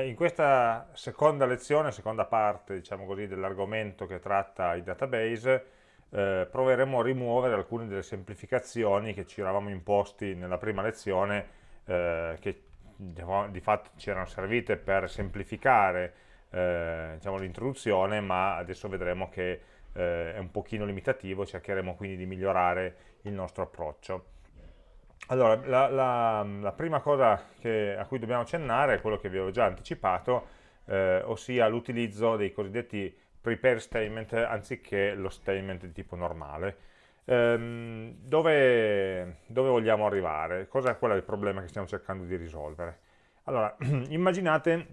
in questa seconda lezione, seconda parte diciamo dell'argomento che tratta i database, eh, proveremo a rimuovere alcune delle semplificazioni che ci eravamo imposti nella prima lezione, eh, che diciamo, di fatto ci erano servite per semplificare eh, diciamo, l'introduzione, ma adesso vedremo che eh, è un pochino limitativo, cercheremo quindi di migliorare il nostro approccio. Allora, la, la, la prima cosa che, a cui dobbiamo accennare è quello che vi avevo già anticipato, eh, ossia l'utilizzo dei cosiddetti prepare statement anziché lo statement di tipo normale. Ehm, dove, dove, vogliamo arrivare? Cos'è qual è il problema che stiamo cercando di risolvere? Allora, immaginate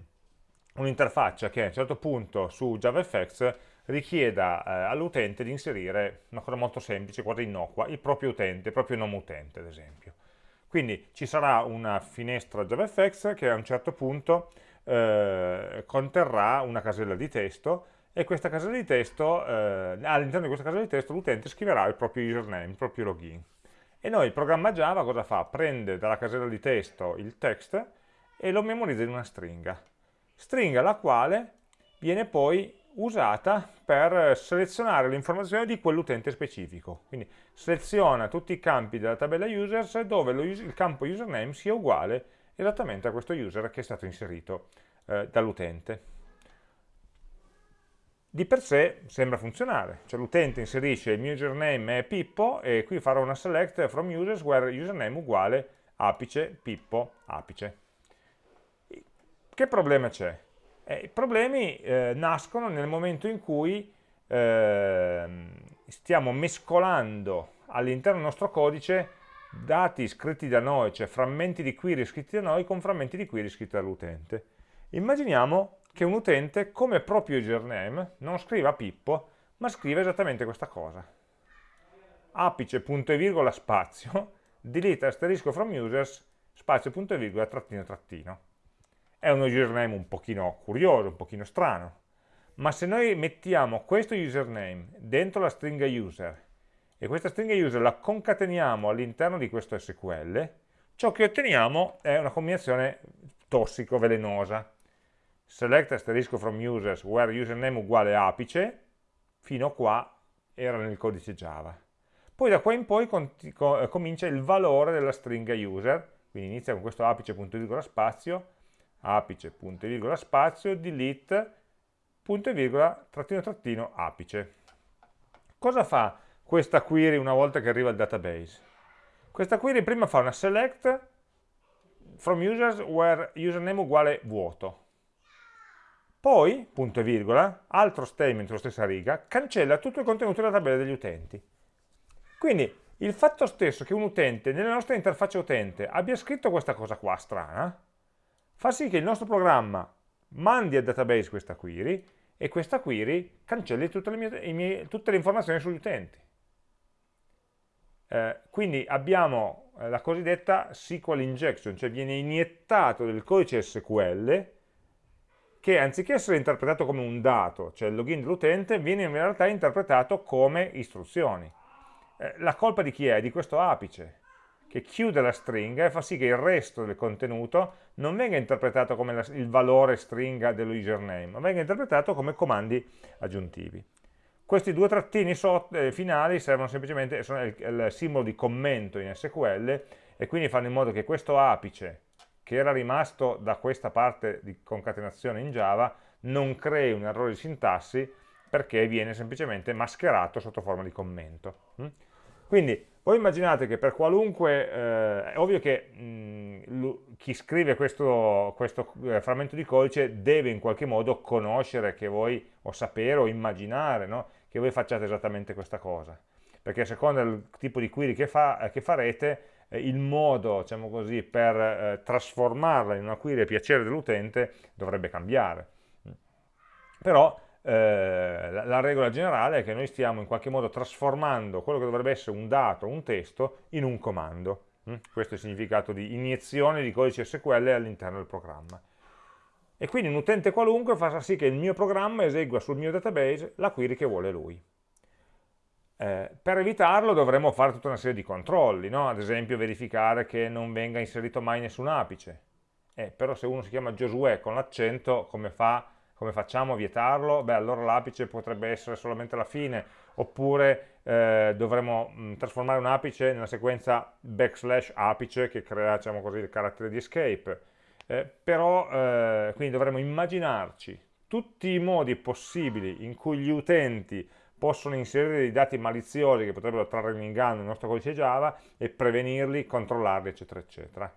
un'interfaccia che a un certo punto su JavaFX richieda eh, all'utente di inserire una cosa molto semplice, quasi innocua, il proprio utente, il proprio nome utente ad esempio. Quindi ci sarà una finestra JavaFX che a un certo punto eh, conterrà una casella di testo e questa casella di testo, eh, all'interno di questa casella di testo l'utente scriverà il proprio username, il proprio login. E noi il programma Java cosa fa? Prende dalla casella di testo il text e lo memorizza in una stringa. Stringa la quale viene poi usata per selezionare le informazioni di quell'utente specifico. Quindi seleziona tutti i campi della tabella users dove il campo username sia uguale esattamente a questo user che è stato inserito eh, dall'utente. Di per sé sembra funzionare, cioè l'utente inserisce il mio username è Pippo e qui farò una select from users where username uguale apice Pippo apice. Che problema c'è? Eh, I problemi eh, nascono nel momento in cui eh, stiamo mescolando all'interno del nostro codice dati scritti da noi, cioè frammenti di query scritti da noi con frammenti di query scritti dall'utente. Immaginiamo che un utente come proprio username non scriva Pippo, ma scrive esattamente questa cosa. apice punto e virgola spazio, delete asterisco from users, spazio punto e virgola trattino trattino è uno username un pochino curioso, un pochino strano, ma se noi mettiamo questo username dentro la stringa user e questa stringa user la concateniamo all'interno di questo SQL, ciò che otteniamo è una combinazione tossico, velenosa. Select asterisco from users where username uguale apice, fino a qua era nel codice Java. Poi da qua in poi comincia il valore della stringa user, quindi inizia con questo apice punto virgola spazio, apice, punto e virgola spazio, delete, punto e virgola, trattino trattino, apice. Cosa fa questa query una volta che arriva al database? Questa query prima fa una select from users where username uguale vuoto. Poi, punto e virgola, altro statement sulla stessa riga, cancella tutto il contenuto della tabella degli utenti. Quindi il fatto stesso che un utente nella nostra interfaccia utente abbia scritto questa cosa qua strana, fa sì che il nostro programma mandi al database questa query e questa query cancelli tutte le, mie, mie, tutte le informazioni sugli utenti. Eh, quindi abbiamo eh, la cosiddetta SQL injection, cioè viene iniettato del codice SQL che anziché essere interpretato come un dato, cioè il login dell'utente, viene in realtà interpretato come istruzioni. Eh, la colpa di chi è? Di questo apice che chiude la stringa e fa sì che il resto del contenuto non venga interpretato come la, il valore stringa dello username, ma venga interpretato come comandi aggiuntivi. Questi due trattini so, eh, finali servono semplicemente, sono il, il simbolo di commento in SQL e quindi fanno in modo che questo apice, che era rimasto da questa parte di concatenazione in Java, non crei un errore di sintassi perché viene semplicemente mascherato sotto forma di commento. Mm? Quindi voi immaginate che per qualunque, eh, è ovvio che mh, chi scrive questo, questo, eh, frammento di codice deve in qualche modo conoscere che voi, o sapere, o immaginare no? che voi facciate esattamente questa cosa. Perché a seconda del tipo di query che, fa, eh, che farete, eh, il modo, diciamo così, per eh, trasformarla in una query a piacere dell'utente dovrebbe cambiare. Però eh, la, la, regola generale è che noi stiamo in qualche modo trasformando quello che dovrebbe essere un dato, un testo, in un comando. Mm? Questo è il significato di iniezione di codice SQL all'interno del programma. E quindi un utente qualunque fa sì che il mio programma esegua sul mio database la query che vuole lui. Eh, per evitarlo dovremmo fare tutta una serie di controlli, no? ad esempio verificare che non venga inserito mai nessun apice, Eh, però se uno si chiama Giosuè con l'accento, come, fa, come facciamo a vietarlo? Beh, allora l'apice potrebbe essere solamente la fine, oppure eh, dovremmo mh, trasformare un apice nella sequenza backslash apice che crea, diciamo così, il carattere di escape. Eh, però, eh, quindi dovremmo immaginarci tutti i modi possibili in cui gli utenti possono inserire dei dati maliziosi che potrebbero trarre in inganno il nostro codice Java e prevenirli, controllarli, eccetera, eccetera.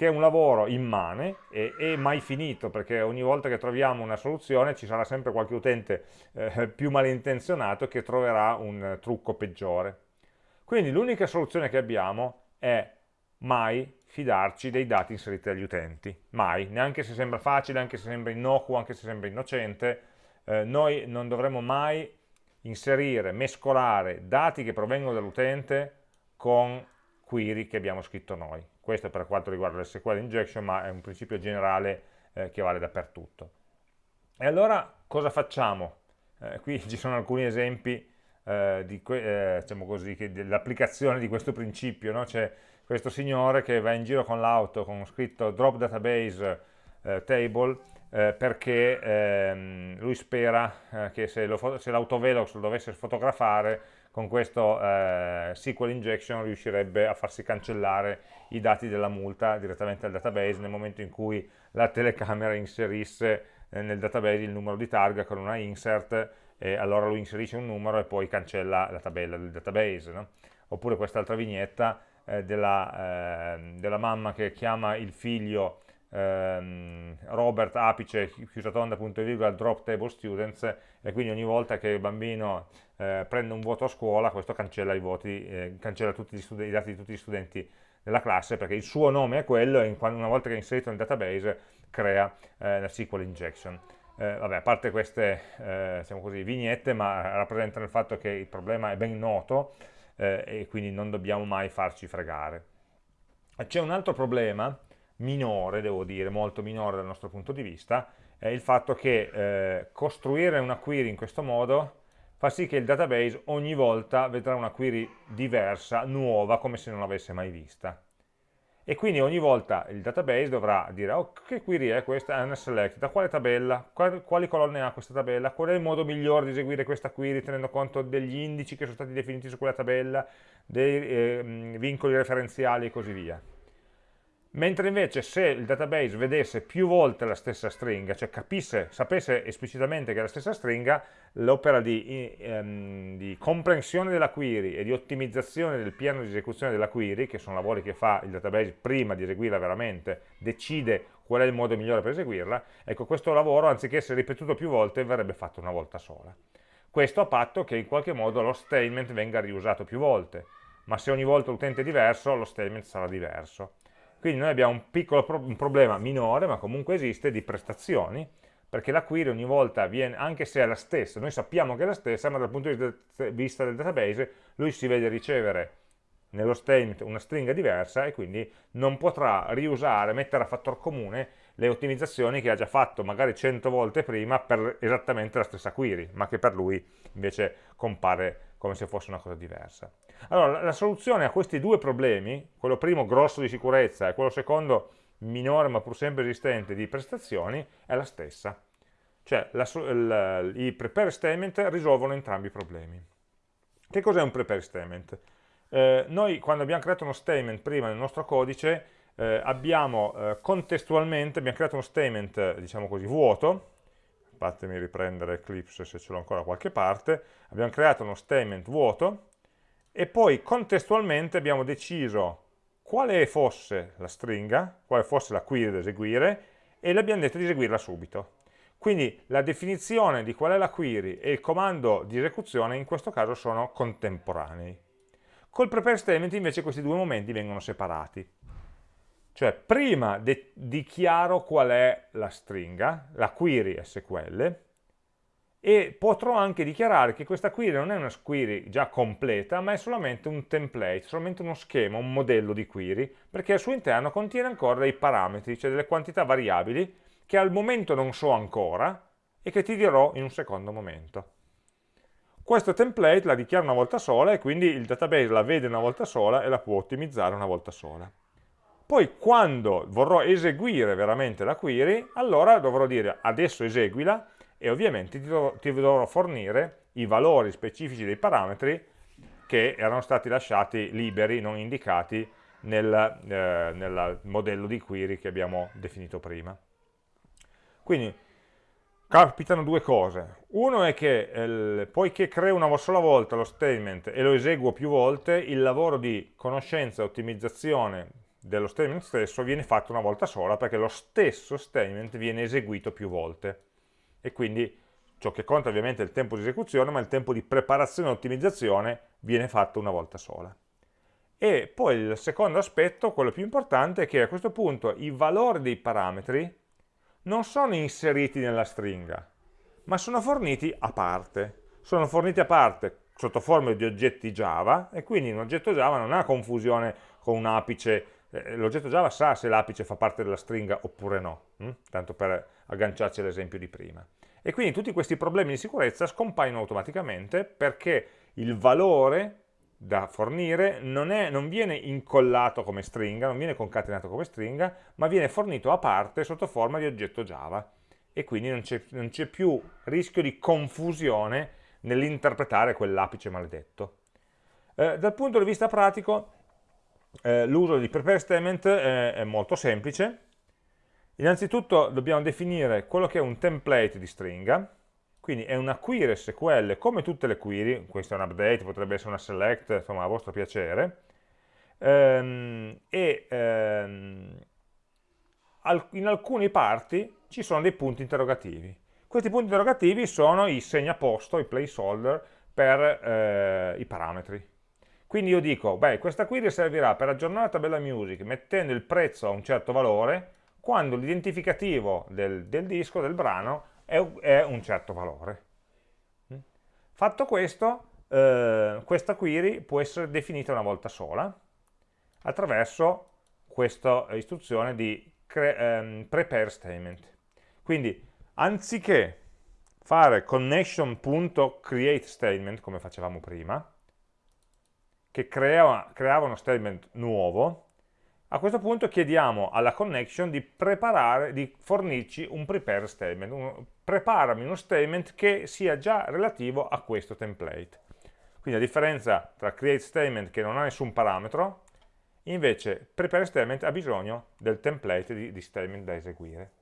Che è un lavoro immane e, e mai finito, perché ogni volta che troviamo una soluzione ci sarà sempre qualche utente eh, più malintenzionato che troverà un trucco peggiore. Quindi l'unica soluzione che abbiamo è mai fidarci dei dati inseriti dagli utenti, mai, neanche se sembra facile, anche se sembra innocuo, anche se sembra innocente, eh, noi non dovremmo mai inserire, mescolare dati che provengono dall'utente con query che abbiamo scritto noi. Questo è per quanto riguarda l'SQL injection, ma è un principio generale eh, che vale dappertutto. E allora cosa facciamo? Eh, qui ci sono alcuni esempi eh, eh diciamo dell'applicazione di questo principio. No? C'è questo signore che va in giro con l'auto con scritto drop database eh, table eh, perché ehm, lui spera eh, che se l'autovelox lo dovesse fotografare con questo eh, SQL injection riuscirebbe a farsi cancellare i dati della multa direttamente al database nel momento in cui la telecamera inserisse eh, nel database il numero di targa con una insert e allora lui inserisce un numero e poi cancella la tabella del database no? oppure quest'altra vignetta eh, della, ehm, della mamma che chiama il figlio ehm, Robert apice chiusa tonda punto e virgola drop table students e quindi ogni volta che il bambino eh, prende un voto a scuola questo cancella, i, voti, eh, cancella i dati di tutti gli studenti della classe perché il suo nome è quello e una volta che è inserito nel database crea eh, la SQL injection. Eh, vabbè, a parte queste eh, diciamo così, vignette, ma rappresentano il fatto che il problema è ben noto eh, e quindi non dobbiamo mai farci fregare. C'è un altro problema minore, devo dire, molto minore dal nostro punto di vista, è il fatto che eh, costruire una query in questo modo fa sì che il database ogni volta vedrà una query diversa, nuova, come se non l'avesse mai vista. E quindi ogni volta il database dovrà dire oh, che query è questa? È una select, da quale tabella? Quali, colonne ha questa tabella? Qual è il modo migliore di eseguire questa query tenendo conto degli indici che sono stati definiti su quella tabella, dei eh, vincoli referenziali e così via mentre invece se il database vedesse più volte la stessa stringa, cioè capisse, sapesse esplicitamente che è la stessa stringa, l'opera di, ehm, di, comprensione della query e di ottimizzazione del piano di esecuzione della query, che sono lavori che fa il database prima di eseguirla veramente, decide qual è il modo migliore per eseguirla, ecco questo lavoro anziché essere ripetuto più volte verrebbe fatto una volta sola. Questo a patto che in qualche modo lo statement venga riusato più volte, ma se ogni volta l'utente è diverso, lo statement sarà diverso. Quindi noi abbiamo un piccolo pro un problema minore, ma comunque esiste, di prestazioni, perché la query ogni volta viene, anche se è la stessa, noi sappiamo che è la stessa, ma dal punto di vista del database lui si vede ricevere nello statement una stringa diversa e quindi non potrà riusare, mettere a fattor comune le ottimizzazioni che ha già fatto magari 100 volte prima per esattamente la stessa query, ma che per lui invece compare come se fosse una cosa diversa. Allora, la soluzione a questi due problemi, quello primo grosso di sicurezza e quello secondo minore ma pur sempre esistente di prestazioni, è la stessa. Cioè, la, il, i prepare statement risolvono entrambi i problemi. Che cos'è un prepare statement? Eh, noi quando abbiamo creato uno statement prima nel nostro codice, eh, abbiamo eh, contestualmente abbiamo creato uno statement, diciamo così, vuoto, fatemi riprendere Eclipse se ce l'ho ancora da qualche parte, abbiamo creato uno statement vuoto e poi contestualmente abbiamo deciso quale fosse la stringa, quale fosse la query da eseguire e le abbiamo detto di eseguirla subito. Quindi la definizione di qual è la query e il comando di esecuzione in questo caso sono contemporanei. Col prepare statement invece questi due momenti vengono separati. Cioè prima dichiaro qual è la stringa, la query SQL, e potrò anche dichiarare che questa query non è una query già completa, ma è solamente un template, solamente uno schema, un modello di query, perché al suo interno contiene ancora dei parametri, cioè delle quantità variabili, che al momento non so ancora e che ti dirò in un secondo momento. Questo template la dichiara una volta sola e quindi il database la vede una volta sola e la può ottimizzare una volta sola. Poi quando vorrò eseguire veramente la query, allora dovrò dire adesso eseguila e ovviamente ti dovrò, ti dovrò fornire i valori specifici dei parametri che erano stati lasciati liberi, non indicati nel, eh, nel modello di query che abbiamo definito prima. Quindi capitano due cose. Uno è che eh, poiché creo una sola volta lo statement e lo eseguo più volte, il lavoro di conoscenza e ottimizzazione dello statement stesso viene fatto una volta sola perché lo stesso statement viene eseguito più volte e quindi ciò che conta ovviamente è il tempo di esecuzione ma il tempo di preparazione e ottimizzazione viene fatto una volta sola. E poi il secondo aspetto, quello più importante, è che a questo punto i valori dei parametri non sono inseriti nella stringa ma sono forniti a parte. Sono forniti a parte sotto forma di oggetti Java e quindi un oggetto Java non ha confusione con un apice. Eh, l'oggetto Java sa se l'apice fa parte della stringa oppure no, hm? tanto per agganciarci all'esempio di prima. E quindi tutti questi problemi di sicurezza scompaiono automaticamente perché il valore da fornire non, è, non, viene incollato come stringa, non viene concatenato come stringa, ma viene fornito a parte sotto forma di oggetto Java. E quindi non c'è più rischio di confusione nell'interpretare quell'apice maledetto. Eh, dal punto di vista pratico, eh, l'uso di prepare statement è, è molto semplice. Innanzitutto dobbiamo definire quello che è un template di stringa, quindi è una query SQL come tutte le query, questo è un update, potrebbe essere una select, insomma a vostro piacere, ehm, e ehm, in alcune parti ci sono dei punti interrogativi. Questi punti interrogativi sono i segnaposto, i placeholder per eh, i parametri. Quindi io dico, beh, questa query servirà per aggiornare la tabella music mettendo il prezzo a un certo valore quando l'identificativo del, del, disco, del brano, è, è, un certo valore. Mm? Fatto questo, eh, questa query può essere definita una volta sola attraverso questa istruzione di ehm, prepare statement. Quindi, anziché fare connection.createStatement, come facevamo prima, che creava, creava uno statement nuovo, a questo punto chiediamo alla connection di preparare, di fornirci un prepare statement, un, preparami uno statement che sia già relativo a questo template. Quindi a differenza tra create statement che non ha nessun parametro, invece prepare statement ha bisogno del template di, di statement da eseguire.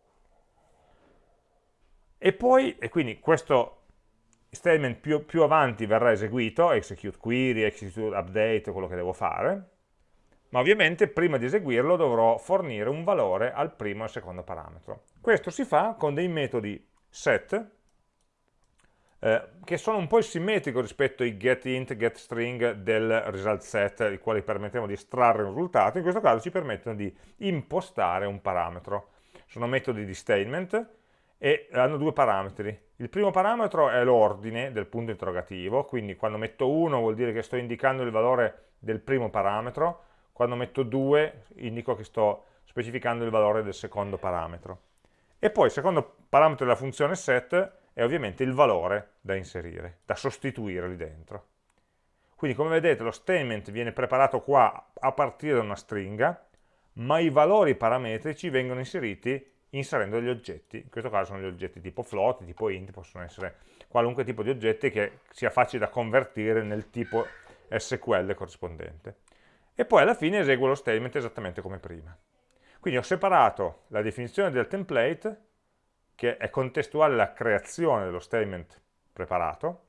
E poi, e quindi questo statement più, più, avanti verrà eseguito, execute query, execute update, quello che devo fare, ma ovviamente prima di eseguirlo dovrò fornire un valore al primo e al secondo parametro. Questo si fa con dei metodi set, eh, che sono un po' simmetrico rispetto ai getInt, getString del result set, i quali permettono di estrarre un risultato, in questo caso ci permettono di impostare un parametro. Sono metodi di statement, e hanno due parametri. Il primo parametro è l'ordine del punto interrogativo, quindi quando metto 1 vuol dire che sto indicando il valore del primo parametro, quando metto 2 indico che sto specificando il valore del secondo parametro. E poi il secondo parametro della funzione set è ovviamente il valore da inserire, da sostituire lì dentro. Quindi come vedete lo statement viene preparato qua a partire da una stringa, ma i valori parametrici vengono inseriti inserendo degli oggetti, in questo caso sono gli oggetti tipo float, tipo int, possono essere qualunque tipo di oggetti che sia facile da convertire nel tipo SQL corrispondente. E poi alla fine eseguo lo statement esattamente come prima. Quindi ho separato la definizione del template, che è contestuale alla creazione dello statement preparato,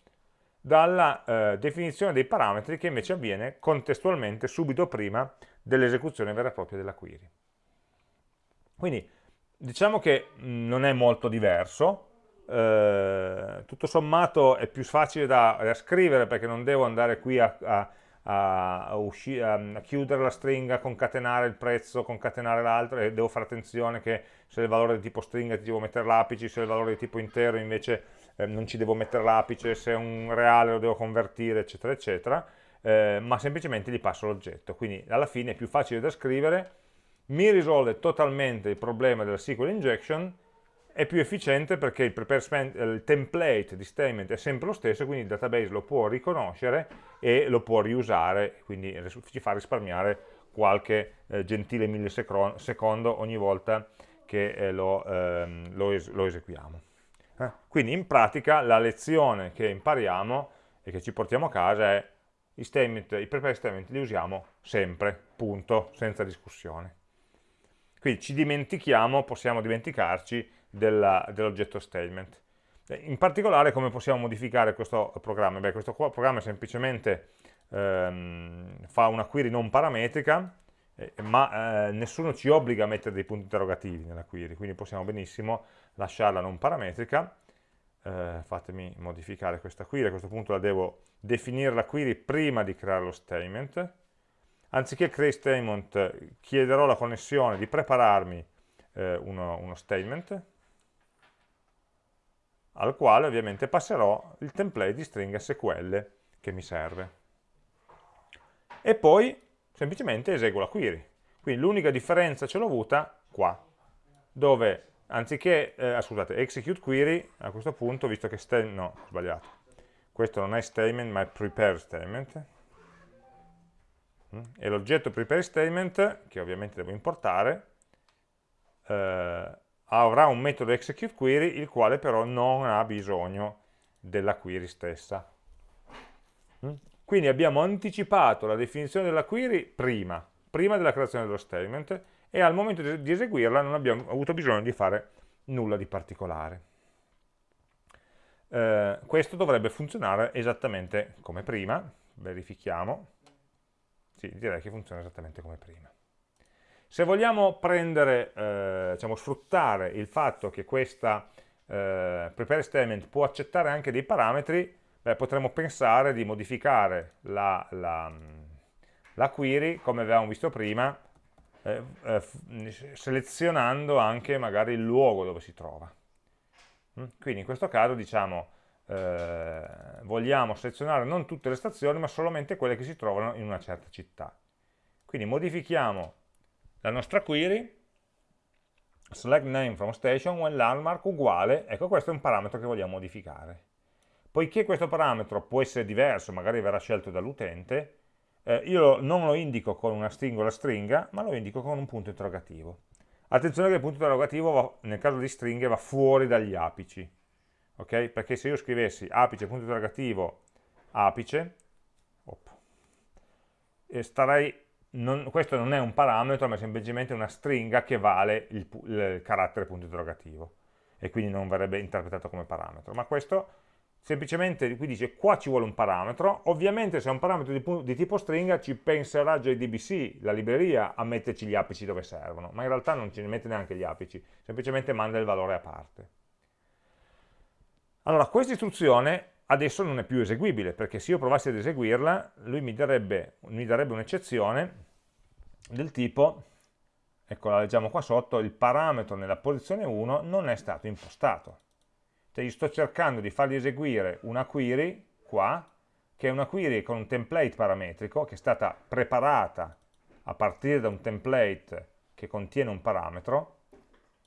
dalla eh, definizione dei parametri che invece avviene contestualmente subito prima dell'esecuzione vera e propria della query. Quindi diciamo che mm, non è molto diverso, eh, tutto sommato è più facile da, da, scrivere perché non devo andare qui a, a, a, a, chiudere la stringa, concatenare il prezzo, concatenare l'altro e devo fare attenzione che se il valore è di tipo stringa ti devo mettere l'apice, se il valore è di tipo intero invece eh, non ci devo mettere l'apice, se è un reale lo devo convertire eccetera eccetera, eh, ma semplicemente gli passo l'oggetto, quindi alla fine è più facile da scrivere mi risolve totalmente il problema della SQL injection, è più efficiente perché il, il, template di statement è sempre lo stesso, quindi il database lo può riconoscere e lo può riusare, quindi ci fa risparmiare qualche eh, gentile millisecondo ogni volta che eh, lo, ehm, lo, es lo, eseguiamo. Eh? Quindi in pratica la lezione che impariamo e che ci portiamo a casa è i, statement, i prepare statement li usiamo sempre, punto, senza discussione. Quindi ci dimentichiamo, possiamo dimenticarci dell'oggetto statement. In particolare come possiamo modificare questo programma? Beh, questo programma semplicemente ehm, fa una query non parametrica, eh, ma eh, nessuno ci obbliga a mettere dei punti interrogativi nella query, quindi possiamo benissimo lasciarla non parametrica. Eh, fatemi modificare questa query, a questo punto la devo definire la query prima di creare lo statement. Anziché create statement chiederò la connessione di prepararmi eh, uno, uno statement, al quale ovviamente passerò il template di stringa SQL che mi serve. E poi semplicemente eseguo la query. Quindi l'unica differenza ce l'ho avuta qua, dove anziché, eh, scusate, execute query, a questo punto, visto che statement, no, ho sbagliato, questo non è statement ma è prepare statement, mm, e l'oggetto prepare statement, che ovviamente devo importare, eh, avrà un metodo execute query, il quale però non ha bisogno della query stessa. Mm? Quindi abbiamo anticipato la definizione della query prima, prima della creazione dello statement, e al momento di eseguirla non abbiamo avuto bisogno di fare nulla di particolare. Eh, questo dovrebbe funzionare esattamente come prima, verifichiamo, sì, direi che funziona esattamente come prima. Se vogliamo prendere, eh, diciamo, sfruttare il fatto che questa eh, prepare statement può accettare anche dei parametri, beh, potremmo pensare di modificare la, la, la query, come avevamo visto prima, eh, eh, selezionando anche magari il luogo dove si trova. Mm? Quindi in questo caso diciamo eh, vogliamo selezionare non tutte le stazioni ma solamente quelle che si trovano in una certa città. Quindi modifichiamo la nostra query select name from station when landmark uguale, ecco questo è un parametro che vogliamo modificare. Poiché questo parametro può essere diverso, magari verrà scelto dall'utente, eh, io non lo indico con una singola stringa, ma lo indico con un punto interrogativo. Attenzione che il punto interrogativo va, nel caso di stringhe va fuori dagli apici, ok? Perché se io scrivessi apice, punto interrogativo, apice, op, starei non, questo non è un parametro, ma è semplicemente una stringa che vale il, il, carattere punto interrogativo e quindi non verrebbe interpretato come parametro. Ma questo semplicemente qui dice qua ci vuole un parametro, ovviamente se è un parametro di, di tipo stringa ci penserà JDBC, la libreria, a metterci gli apici dove servono, ma in realtà non ci mette neanche gli apici, semplicemente manda il valore a parte. Allora, questa istruzione adesso non è più eseguibile, perché se io provassi ad eseguirla, lui mi darebbe, darebbe un'eccezione del tipo, ecco la leggiamo qua sotto, il parametro nella posizione 1 non è stato impostato. Cioè io sto cercando di fargli eseguire una query qua, che è una query con un template parametrico, che è stata preparata a partire da un template che contiene un parametro,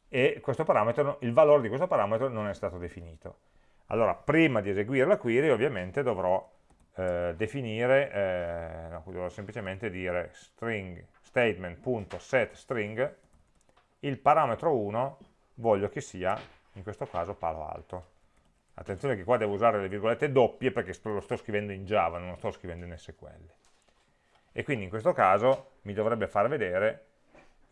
e parametro, il valore di questo parametro non è stato definito. Allora, prima di eseguire la query, ovviamente dovrò eh, definire, eh, dovrò semplicemente dire string statement.setString, il parametro 1 voglio che sia, in questo caso, palo alto. Attenzione che qua devo usare le virgolette doppie perché lo sto scrivendo in Java, non lo sto scrivendo in SQL. E quindi in questo caso mi dovrebbe far vedere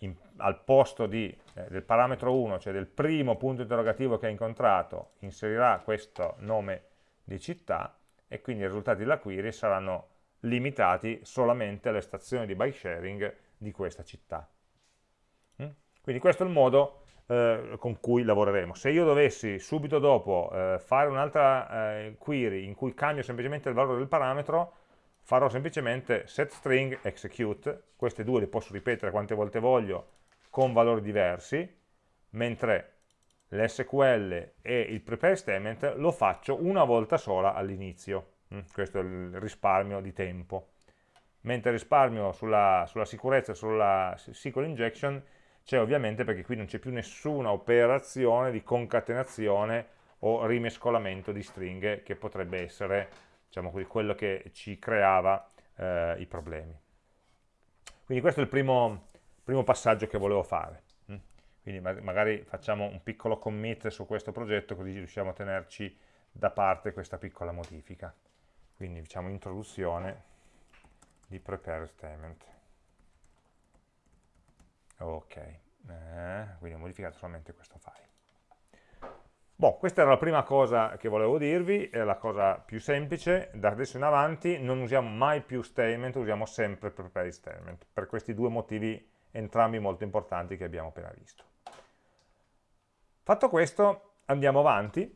in, al posto di, eh, del parametro 1, cioè del primo punto interrogativo che ha incontrato, inserirà questo nome di città e quindi i risultati della query saranno limitati solamente alle stazioni di bike sharing di questa città. Mm? Quindi questo è il modo eh, con cui lavoreremo. Se io dovessi subito dopo eh, fare un'altra eh, query in cui cambio semplicemente il valore del parametro, farò semplicemente setString execute, queste due le posso ripetere quante volte voglio con valori diversi, mentre l'SQL e il prepare statement lo faccio una volta sola all'inizio, mm, questo è il risparmio di tempo. Mentre risparmio sulla, sulla sicurezza, sulla SQL injection, c'è ovviamente perché qui non c'è più nessuna operazione di concatenazione o rimescolamento di stringhe che potrebbe essere diciamo quello che ci creava eh, i problemi. Quindi questo è il primo, primo passaggio che volevo fare. Mm? Quindi magari facciamo un piccolo commit su questo progetto così riusciamo a tenerci da parte questa piccola modifica. Quindi diciamo introduzione di prepare statement. Ok, eh, quindi ho modificato solamente questo file. Boh, questa era la prima cosa che volevo dirvi, è la cosa più semplice, da adesso in avanti non usiamo mai più statement, usiamo sempre prepare statement, per questi due motivi entrambi molto importanti che abbiamo appena visto. Fatto questo, andiamo avanti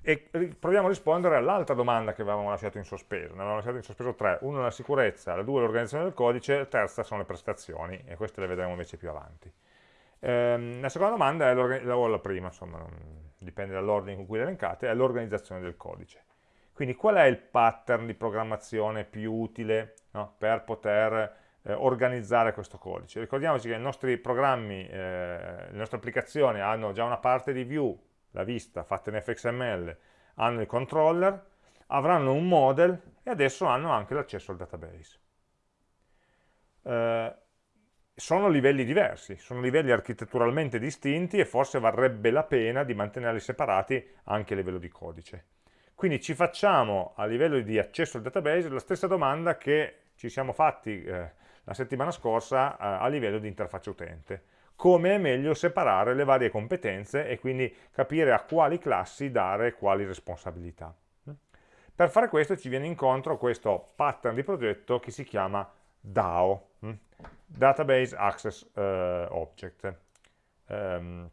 e proviamo a rispondere all'altra domanda che avevamo lasciato in sospeso. Ne avevamo lasciato in sospeso tre, una la sicurezza, la due l'organizzazione del codice, la terza sono le prestazioni, e queste le vedremo invece più avanti. Ehm, la seconda domanda è la prima, insomma, dipende dall'ordine con cui le elencate, è l'organizzazione del codice. Quindi qual è il pattern di programmazione più utile no, per poter eh, organizzare questo codice? Ricordiamoci che i nostri programmi, eh, le nostre applicazioni hanno già una parte di view, la vista fatta in fxml, hanno il controller, avranno un model e adesso hanno anche l'accesso al database. Eh, sono livelli diversi, sono livelli architetturalmente distinti e forse varrebbe la pena di mantenerli separati anche a livello di codice. Quindi ci facciamo a livello di accesso al database la stessa domanda che ci siamo fatti eh, la settimana scorsa eh, a livello di interfaccia utente come è meglio separare le varie competenze e quindi capire a quali classi dare quali responsabilità. Per fare questo ci viene incontro questo pattern di progetto che si chiama DAO, hm? Database Access uh, Object. Um,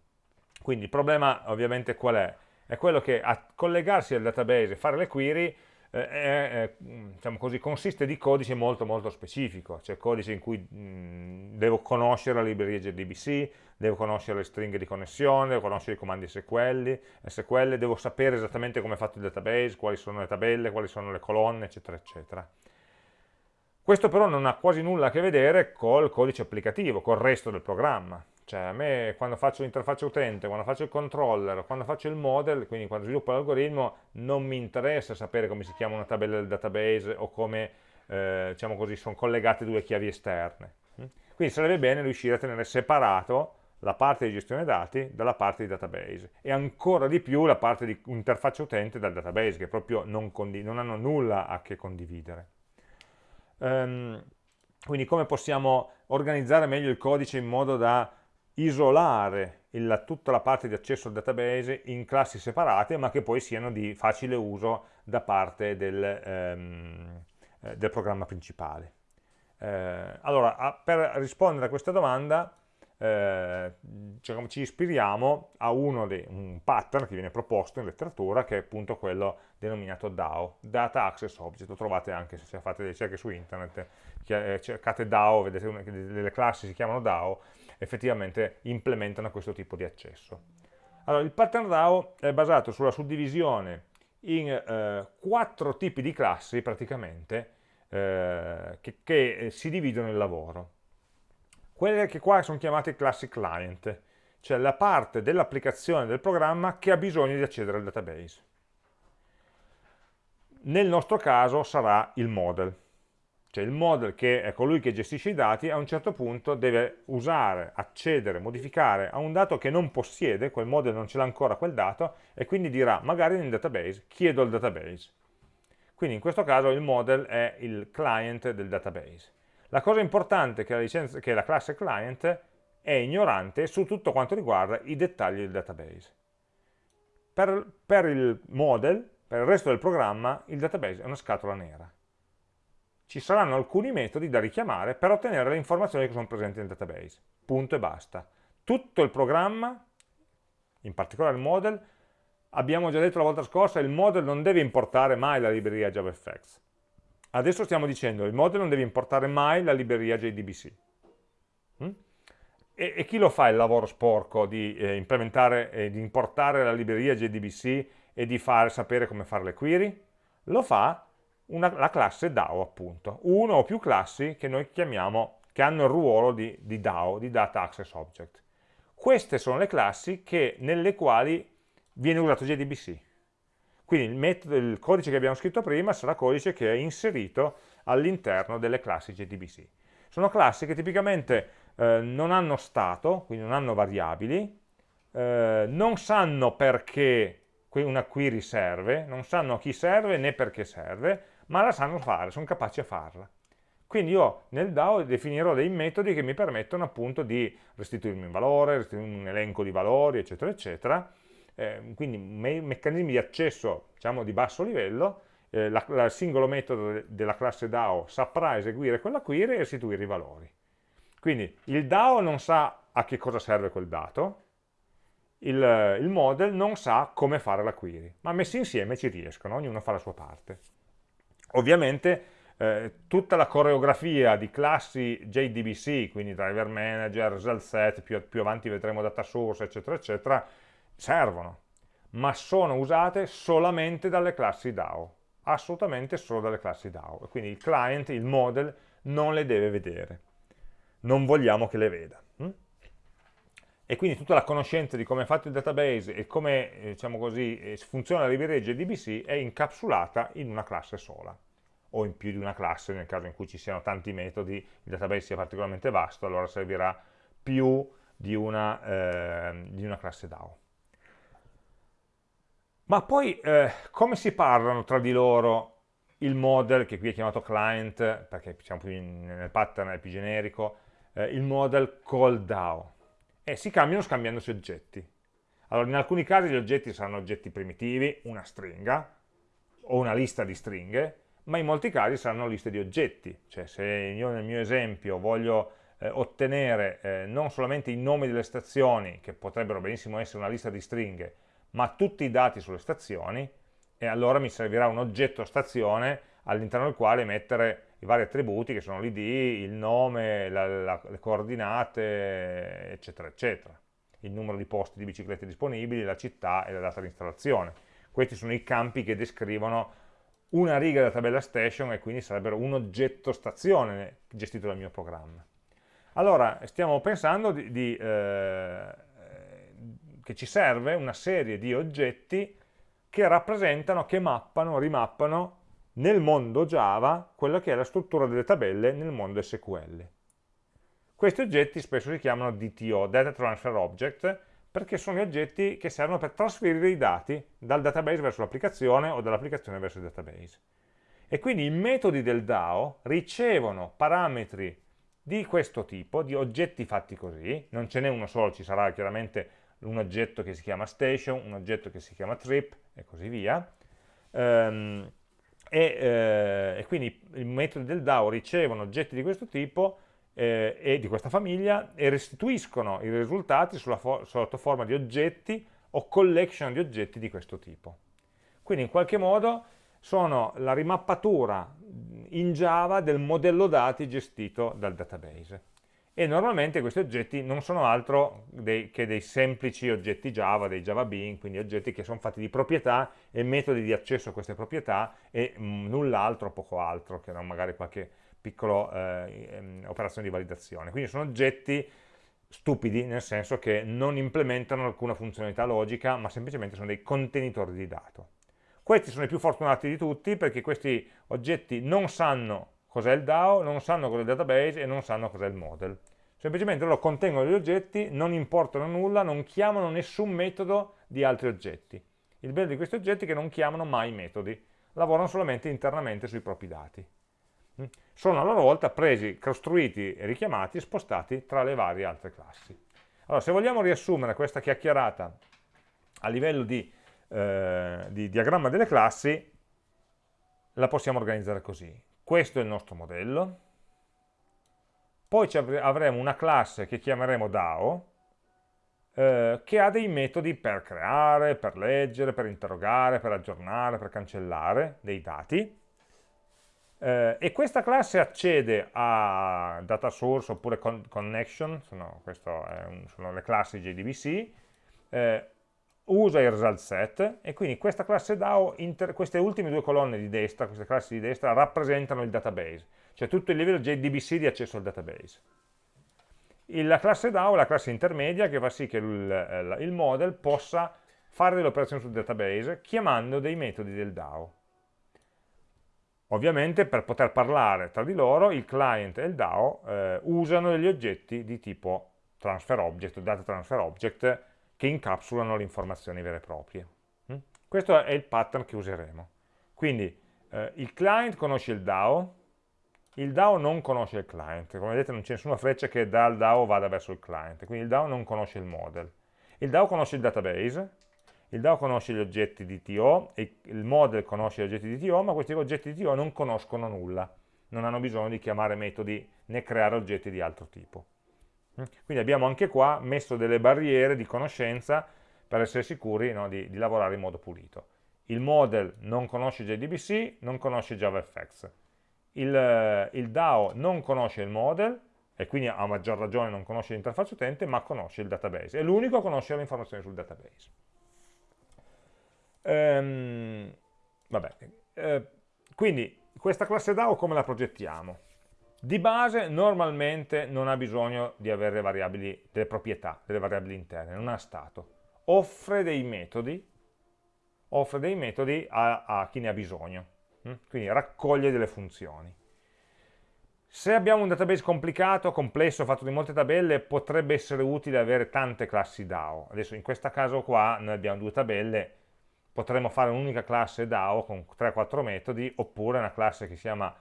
quindi il problema ovviamente qual è? È quello che a collegarsi al database e fare le query eh, è, diciamo così, consiste di codice molto molto specifico, cioè codice in cui mh, devo conoscere la libreria JDBC, devo conoscere le stringhe di connessione, devo conoscere i comandi SQL, SQL, devo sapere esattamente come è fatto il database, quali sono le tabelle, quali sono le colonne, eccetera, eccetera. Questo però non ha quasi nulla a che vedere col codice applicativo, col resto del programma. Cioè a me quando faccio l'interfaccia utente, quando faccio il controller, quando faccio il model, quindi quando sviluppo l'algoritmo, non mi interessa sapere come si chiama una tabella del database o come eh, diciamo così, sono collegate due chiavi esterne. Quindi sarebbe bene riuscire a tenere separato la parte di gestione dati dalla parte di database e ancora di più la parte di interfaccia utente dal database che proprio non, non hanno nulla a che condividere. Um, quindi come possiamo organizzare meglio il codice in modo da isolare il, tutta la parte di accesso al database in classi separate ma che poi siano di facile uso da parte del, eh, del programma principale. Eh, allora, a, per rispondere a questa domanda eh, cioè, ci ispiriamo a uno dei, un pattern che viene proposto in letteratura che è appunto quello denominato DAO, Data Access Object, lo trovate anche se fate delle ricerche su internet, eh, cercate DAO, vedete una, delle classi si chiamano DAO, effettivamente implementano questo tipo di accesso. Allora, il pattern DAO è basato sulla suddivisione in eh, quattro tipi di classi praticamente eh, che, che, si dividono il lavoro. Quelle che qua sono chiamate classi client, cioè la parte dell'applicazione del programma che ha bisogno di accedere al database. Nel nostro caso sarà il model cioè il model che è colui che gestisce i dati a un certo punto deve usare, accedere, modificare a un dato che non possiede, quel model non ce l'ha ancora quel dato e quindi dirà magari nel database, chiedo il database. Quindi in questo caso il model è il client del database. La cosa importante è che la, licenza, che la classe client è ignorante su tutto quanto riguarda i dettagli del database. Per, per il model, per il resto del programma, il database è una scatola nera ci saranno alcuni metodi da richiamare per ottenere le informazioni che sono presenti nel database. Punto e basta. Tutto il programma, in particolare il model, abbiamo già detto la volta scorsa, il model non deve importare mai la libreria JavaFX. Adesso stiamo dicendo, il model non deve importare mai la libreria JDBC. Mm? E, e, chi lo fa il lavoro sporco di eh, implementare e di importare la libreria JDBC e di fare sapere come fare le query? Lo fa una, la classe DAO appunto, uno o più classi che noi chiamiamo, che hanno il ruolo di, di DAO, di Data Access Object. Queste sono le classi che, nelle quali viene usato JDBC. Quindi il, metodo, il codice che abbiamo scritto prima sarà codice che è inserito all'interno delle classi JDBC. Sono classi che tipicamente eh, non hanno stato, quindi non hanno variabili, eh, non sanno perché una query serve, non sanno a chi serve né perché serve, ma la sanno fare, sono capaci a farla. Quindi io nel DAO definirò dei metodi che mi permettono appunto di restituirmi un valore, restituirmi un elenco di valori, eccetera, eccetera. Eh, quindi me meccanismi di accesso, diciamo, di basso livello, eh, il singolo metodo della classe DAO saprà eseguire quella query e restituire i valori. Quindi il DAO non sa a che cosa serve quel dato, il, il model non sa come fare la query, ma messi insieme ci riescono, ognuno fa la sua parte. Ovviamente eh, tutta la coreografia di classi JDBC, quindi driver manager, result set, più, più avanti vedremo data source, eccetera, eccetera, servono, ma sono usate solamente dalle classi DAO, assolutamente solo dalle classi DAO, quindi il client, il model, non le deve vedere, non vogliamo che le veda. Hm? E quindi tutta la conoscenza di come è fatto il database e come eh, diciamo così, eh, funziona la libreria JDBC è incapsulata in una classe sola o in più di una classe nel caso in cui ci siano tanti metodi, il database sia particolarmente vasto, allora servirà più di una, eh, di una classe DAO. Ma poi eh, come si parlano tra di loro il model, che qui è chiamato client, perché siamo più in, nel pattern è più generico, eh, il model call DAO? E si cambiano scambiandosi oggetti. Allora, in alcuni casi gli oggetti saranno oggetti primitivi, una stringa, o una lista di stringhe, ma in molti casi saranno liste di oggetti, cioè se io nel mio esempio voglio eh, ottenere eh, non solamente i nomi delle stazioni, che potrebbero benissimo essere una lista di stringhe, ma tutti i dati sulle stazioni, e allora mi servirà un oggetto stazione all'interno del quale mettere i vari attributi che sono l'id, il nome, la, la, le coordinate, eccetera, eccetera. Il numero di posti di biciclette disponibili, la città e la data di installazione. Questi sono i campi che descrivono una riga della tabella station e quindi sarebbero un oggetto stazione gestito dal mio programma. Allora, stiamo pensando di, di, eh, che ci serve una serie di oggetti che rappresentano, che mappano, rimappano nel mondo Java quella che è la struttura delle tabelle nel mondo SQL. Questi oggetti spesso si chiamano DTO, Data Transfer Object, perché sono gli oggetti che servono per trasferire i dati dal database verso l'applicazione o dall'applicazione verso il database. E quindi i metodi del DAO ricevono parametri di questo tipo, di oggetti fatti così, non ce n'è uno solo, ci sarà chiaramente un oggetto che si chiama station, un oggetto che si chiama trip e così via, um, e, eh, e, quindi i metodi del DAO ricevono oggetti di questo tipo eh, e di questa famiglia e restituiscono i risultati fo sotto forma di oggetti o collection di oggetti di questo tipo. Quindi in qualche modo sono la rimappatura in Java del modello dati gestito dal database. E normalmente questi oggetti non sono altro dei, che dei semplici oggetti Java, dei Java Bean, quindi oggetti che sono fatti di proprietà e metodi di accesso a queste proprietà e mm, null'altro, poco altro, che non magari qualche piccola eh, ehm, operazione di validazione. Quindi sono oggetti stupidi, nel senso che non implementano alcuna funzionalità logica, ma semplicemente sono dei contenitori di dato. Questi sono i più fortunati di tutti perché questi oggetti non sanno cos'è il DAO, non sanno cos'è il database e non sanno cos'è il model. Semplicemente loro contengono gli oggetti, non importano nulla, non chiamano nessun metodo di altri oggetti. Il bello di questi oggetti è che non chiamano mai metodi, lavorano solamente internamente sui propri dati. Mm? sono a loro volta presi, costruiti richiamati e spostati tra le varie altre classi. Allora, se vogliamo riassumere questa chiacchierata a livello di, eh, di diagramma delle classi, la possiamo organizzare così. Questo è il nostro modello, poi avremo una classe che chiameremo DAO, eh, che ha dei metodi per creare, per leggere, per interrogare, per aggiornare, per cancellare dei dati, eh, e questa classe accede a data source oppure con connection, sono, un, sono, le classi JDBC, eh, usa il result set e quindi questa classe DAO, queste ultime due colonne di destra, queste classi di destra, rappresentano il database, cioè tutto il livello JDBC di accesso al database. La classe DAO è la classe intermedia che fa sì che il, il model possa fare delle operazioni sul database chiamando dei metodi del DAO. Ovviamente per poter parlare tra di loro il client e il DAO eh, usano degli oggetti di tipo transfer object, data transfer object, che incapsulano le informazioni vere e proprie. Mm? Questo è il pattern che useremo. Quindi eh, il client conosce il DAO, il DAO non conosce il client, come vedete non c'è nessuna freccia che dal DAO vada verso il client, quindi il DAO non conosce il model. Il DAO conosce il database, il DAO conosce gli oggetti di TO, il model conosce gli oggetti di TO, ma questi oggetti di TO non conoscono nulla, non hanno bisogno di chiamare metodi né creare oggetti di altro tipo. Quindi abbiamo anche qua messo delle barriere di conoscenza per essere sicuri no, di, di lavorare in modo pulito. Il model non conosce JDBC, non conosce JavaFX. Il, il DAO non conosce il model, e quindi a maggior ragione non conosce l'interfaccia utente, ma conosce il database. È l'unico a conoscere le informazioni sul database. Ehm, vabbè, eh, quindi questa classe DAO come la progettiamo? Di base normalmente non ha bisogno di avere variabili, delle proprietà, delle variabili interne, non ha stato. Offre dei metodi, offre dei metodi a, a chi ne ha bisogno, hm? quindi raccoglie delle funzioni. Se abbiamo un database complicato, complesso, fatto di molte tabelle, potrebbe essere utile avere tante classi DAO. Adesso in questo caso qua noi abbiamo due tabelle, potremmo fare un'unica classe DAO con 3-4 metodi, oppure una classe che si chiama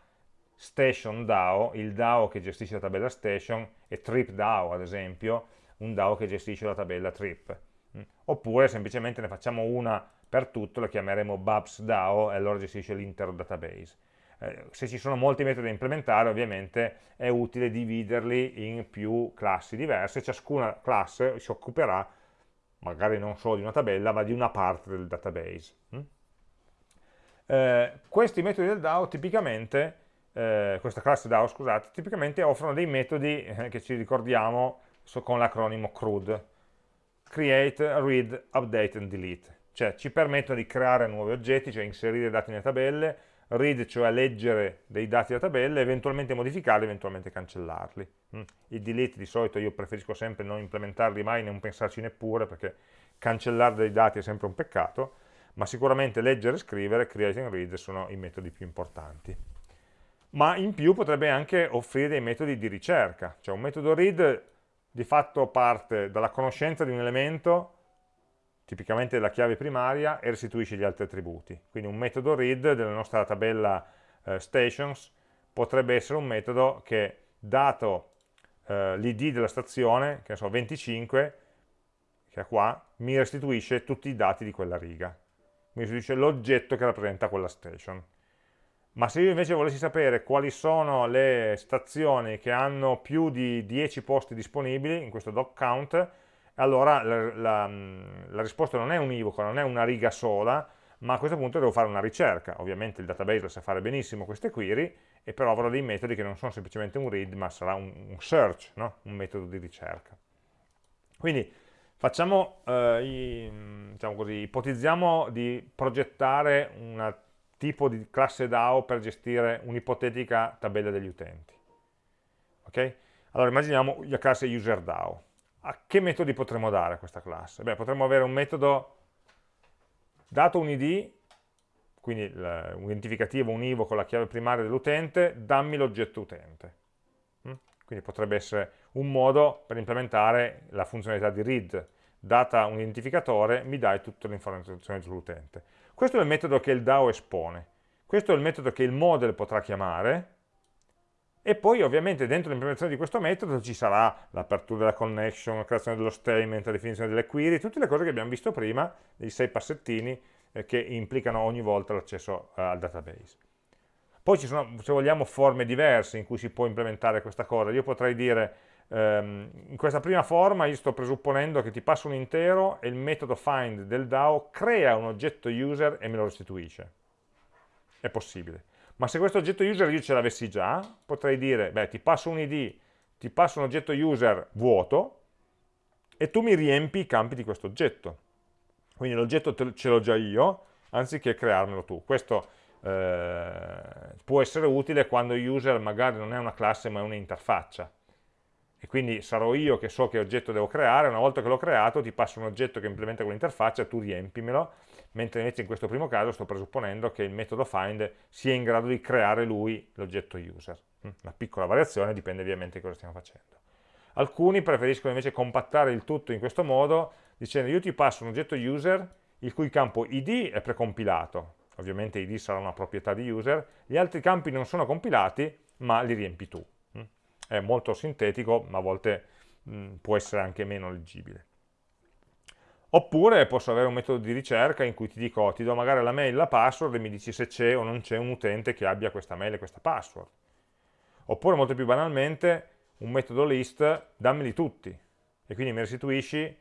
Station DAO, il DAO che gestisce la tabella Station, e Trip DAO ad esempio, un DAO che gestisce la tabella Trip. Mm. Oppure semplicemente ne facciamo una per tutto, la chiameremo Babs DAO e allora gestisce l'intero database. Eh, se ci sono molti metodi da implementare ovviamente è utile dividerli in più classi diverse, ciascuna classe si occuperà magari non solo di una tabella, ma di una parte del database. Mm? Eh, questi metodi del DAO tipicamente, eh, questa classe DAO scusate, tipicamente offrono dei metodi eh, che ci ricordiamo so, con l'acronimo CRUD, Create, Read, Update and Delete, cioè ci permettono di creare nuovi oggetti, cioè inserire dati nelle tabelle, read, cioè leggere dei dati della tabella, eventualmente modificarli, eventualmente cancellarli. Mm. I delete di solito io preferisco sempre non implementarli mai, non pensarci neppure, perché cancellare dei dati è sempre un peccato, ma sicuramente leggere e scrivere, create and read, sono i metodi più importanti. Ma in più potrebbe anche offrire dei metodi di ricerca, cioè un metodo read di fatto parte dalla conoscenza di un elemento tipicamente la chiave primaria, e restituisce gli altri attributi. Quindi un metodo read della nostra tabella eh, stations potrebbe essere un metodo che, dato eh, l'id della stazione, che ne so, 25, che è qua, mi restituisce tutti i dati di quella riga. Mi restituisce l'oggetto che rappresenta quella station. Ma se io invece volessi sapere quali sono le stazioni che hanno più di 10 posti disponibili in questo doc count, allora la, la, la, risposta non è univoca, non è una riga sola, ma a questo punto devo fare una ricerca. Ovviamente il database lo sa fare benissimo queste query, e però avrò dei metodi che non sono semplicemente un read, ma sarà un, un search, no? un metodo di ricerca. Quindi facciamo, eh, i, diciamo così, ipotizziamo di progettare un tipo di classe DAO per gestire un'ipotetica tabella degli utenti. Okay? Allora immaginiamo la classe userDAO a che metodi potremmo dare a questa classe? Beh, potremmo avere un metodo dato un id, quindi un identificativo, un con la chiave primaria dell'utente, dammi l'oggetto utente. Mm? Quindi potrebbe essere un modo per implementare la funzionalità di read. Data un identificatore, mi dai tutte le informazioni sull'utente. Questo è il metodo che il DAO espone. Questo è il metodo che il model potrà chiamare, e poi ovviamente dentro l'implementazione di questo metodo ci sarà l'apertura della connection, la creazione dello statement, la definizione delle query, tutte le cose che abbiamo visto prima, dei sei passettini eh, che implicano ogni volta l'accesso eh, al database. Poi ci sono, se vogliamo, forme diverse in cui si può implementare questa cosa. Io potrei dire, ehm, in questa prima forma io sto presupponendo che ti passo un intero e il metodo find del DAO crea un oggetto user e me lo restituisce. È possibile. Ma se questo oggetto user io ce l'avessi già, potrei dire, beh, ti passo un id, ti passo un oggetto user vuoto, e tu mi riempi i campi di questo oggetto. Quindi l'oggetto ce l'ho già io, anziché crearmelo tu. Questo eh, può essere utile quando user magari non è una classe ma è un'interfaccia e quindi sarò io che so che oggetto devo creare, una volta che l'ho creato ti passo un oggetto che implementa quell'interfaccia, tu riempimelo, mentre invece in questo primo caso sto presupponendo che il metodo find sia in grado di creare lui l'oggetto user. Mm, una piccola variazione, dipende ovviamente da cosa stiamo facendo. Alcuni preferiscono invece compattare il tutto in questo modo, dicendo io ti passo un oggetto user il cui campo id è precompilato, ovviamente id sarà una proprietà di user, gli altri campi non sono compilati, ma li riempi tu è molto sintetico, ma a volte mh, può essere anche meno leggibile. Oppure posso avere un metodo di ricerca in cui ti dico, ti do magari la mail, la password e mi dici se c'è o non c'è un utente che abbia questa mail e questa password. Oppure molto più banalmente un metodo list, dammeli tutti e quindi mi restituisci,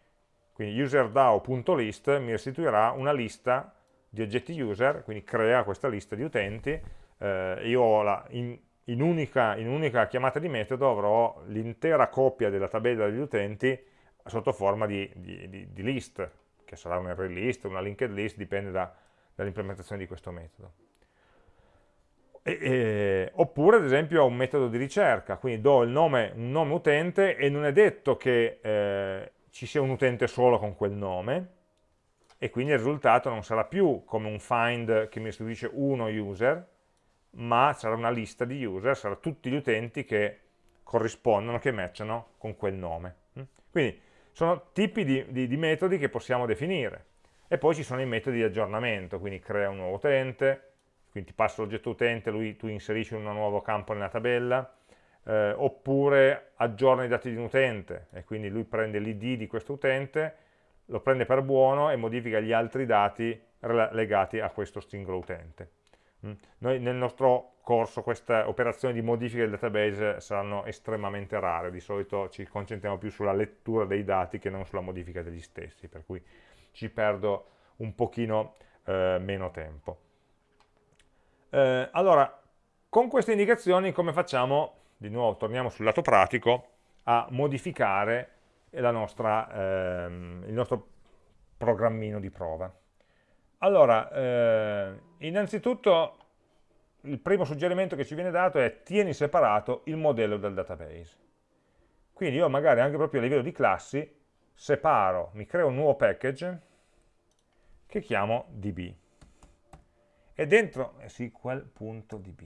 quindi userdao.list mi restituirà una lista di oggetti user, quindi crea questa lista di utenti, eh, io ho la, in, in unica, in unica chiamata di metodo avrò l'intera coppia della tabella degli utenti sotto forma di, di, di, di list, che sarà un array list, una linked list, dipende da, dall'implementazione di questo metodo. E, e, oppure ad esempio un metodo di ricerca, quindi do nome, un nome utente e non è detto che eh, ci sia un utente solo con quel nome e quindi il risultato non sarà più come un find che mi restituisce uno user, ma sarà una lista di user, saranno tutti gli utenti che corrispondono, che matchano con quel nome. Mm? Quindi sono tipi di, di, di metodi che possiamo definire. E poi ci sono i metodi di aggiornamento, quindi crea un nuovo utente, quindi ti passa l'oggetto utente, lui, tu inserisci un nuovo campo nella tabella, eh, oppure aggiorna i dati di un utente, e quindi lui prende l'id di questo utente, lo prende per buono e modifica gli altri dati legati a questo singolo utente. Mm. Noi nel nostro corso queste operazioni di modifica del database saranno estremamente rare, di solito ci concentriamo più sulla lettura dei dati che non sulla modifica degli stessi, per cui ci perdo un pochino eh, meno tempo. Eh, allora, con queste indicazioni come facciamo, di nuovo torniamo sul lato pratico, a modificare nostra, ehm, il nostro programmino di prova? Allora, eh, innanzitutto il primo suggerimento che ci viene dato è tieni separato il modello del database. Quindi io magari anche proprio a livello di classi separo, mi creo un nuovo package che chiamo db e dentro SQL.db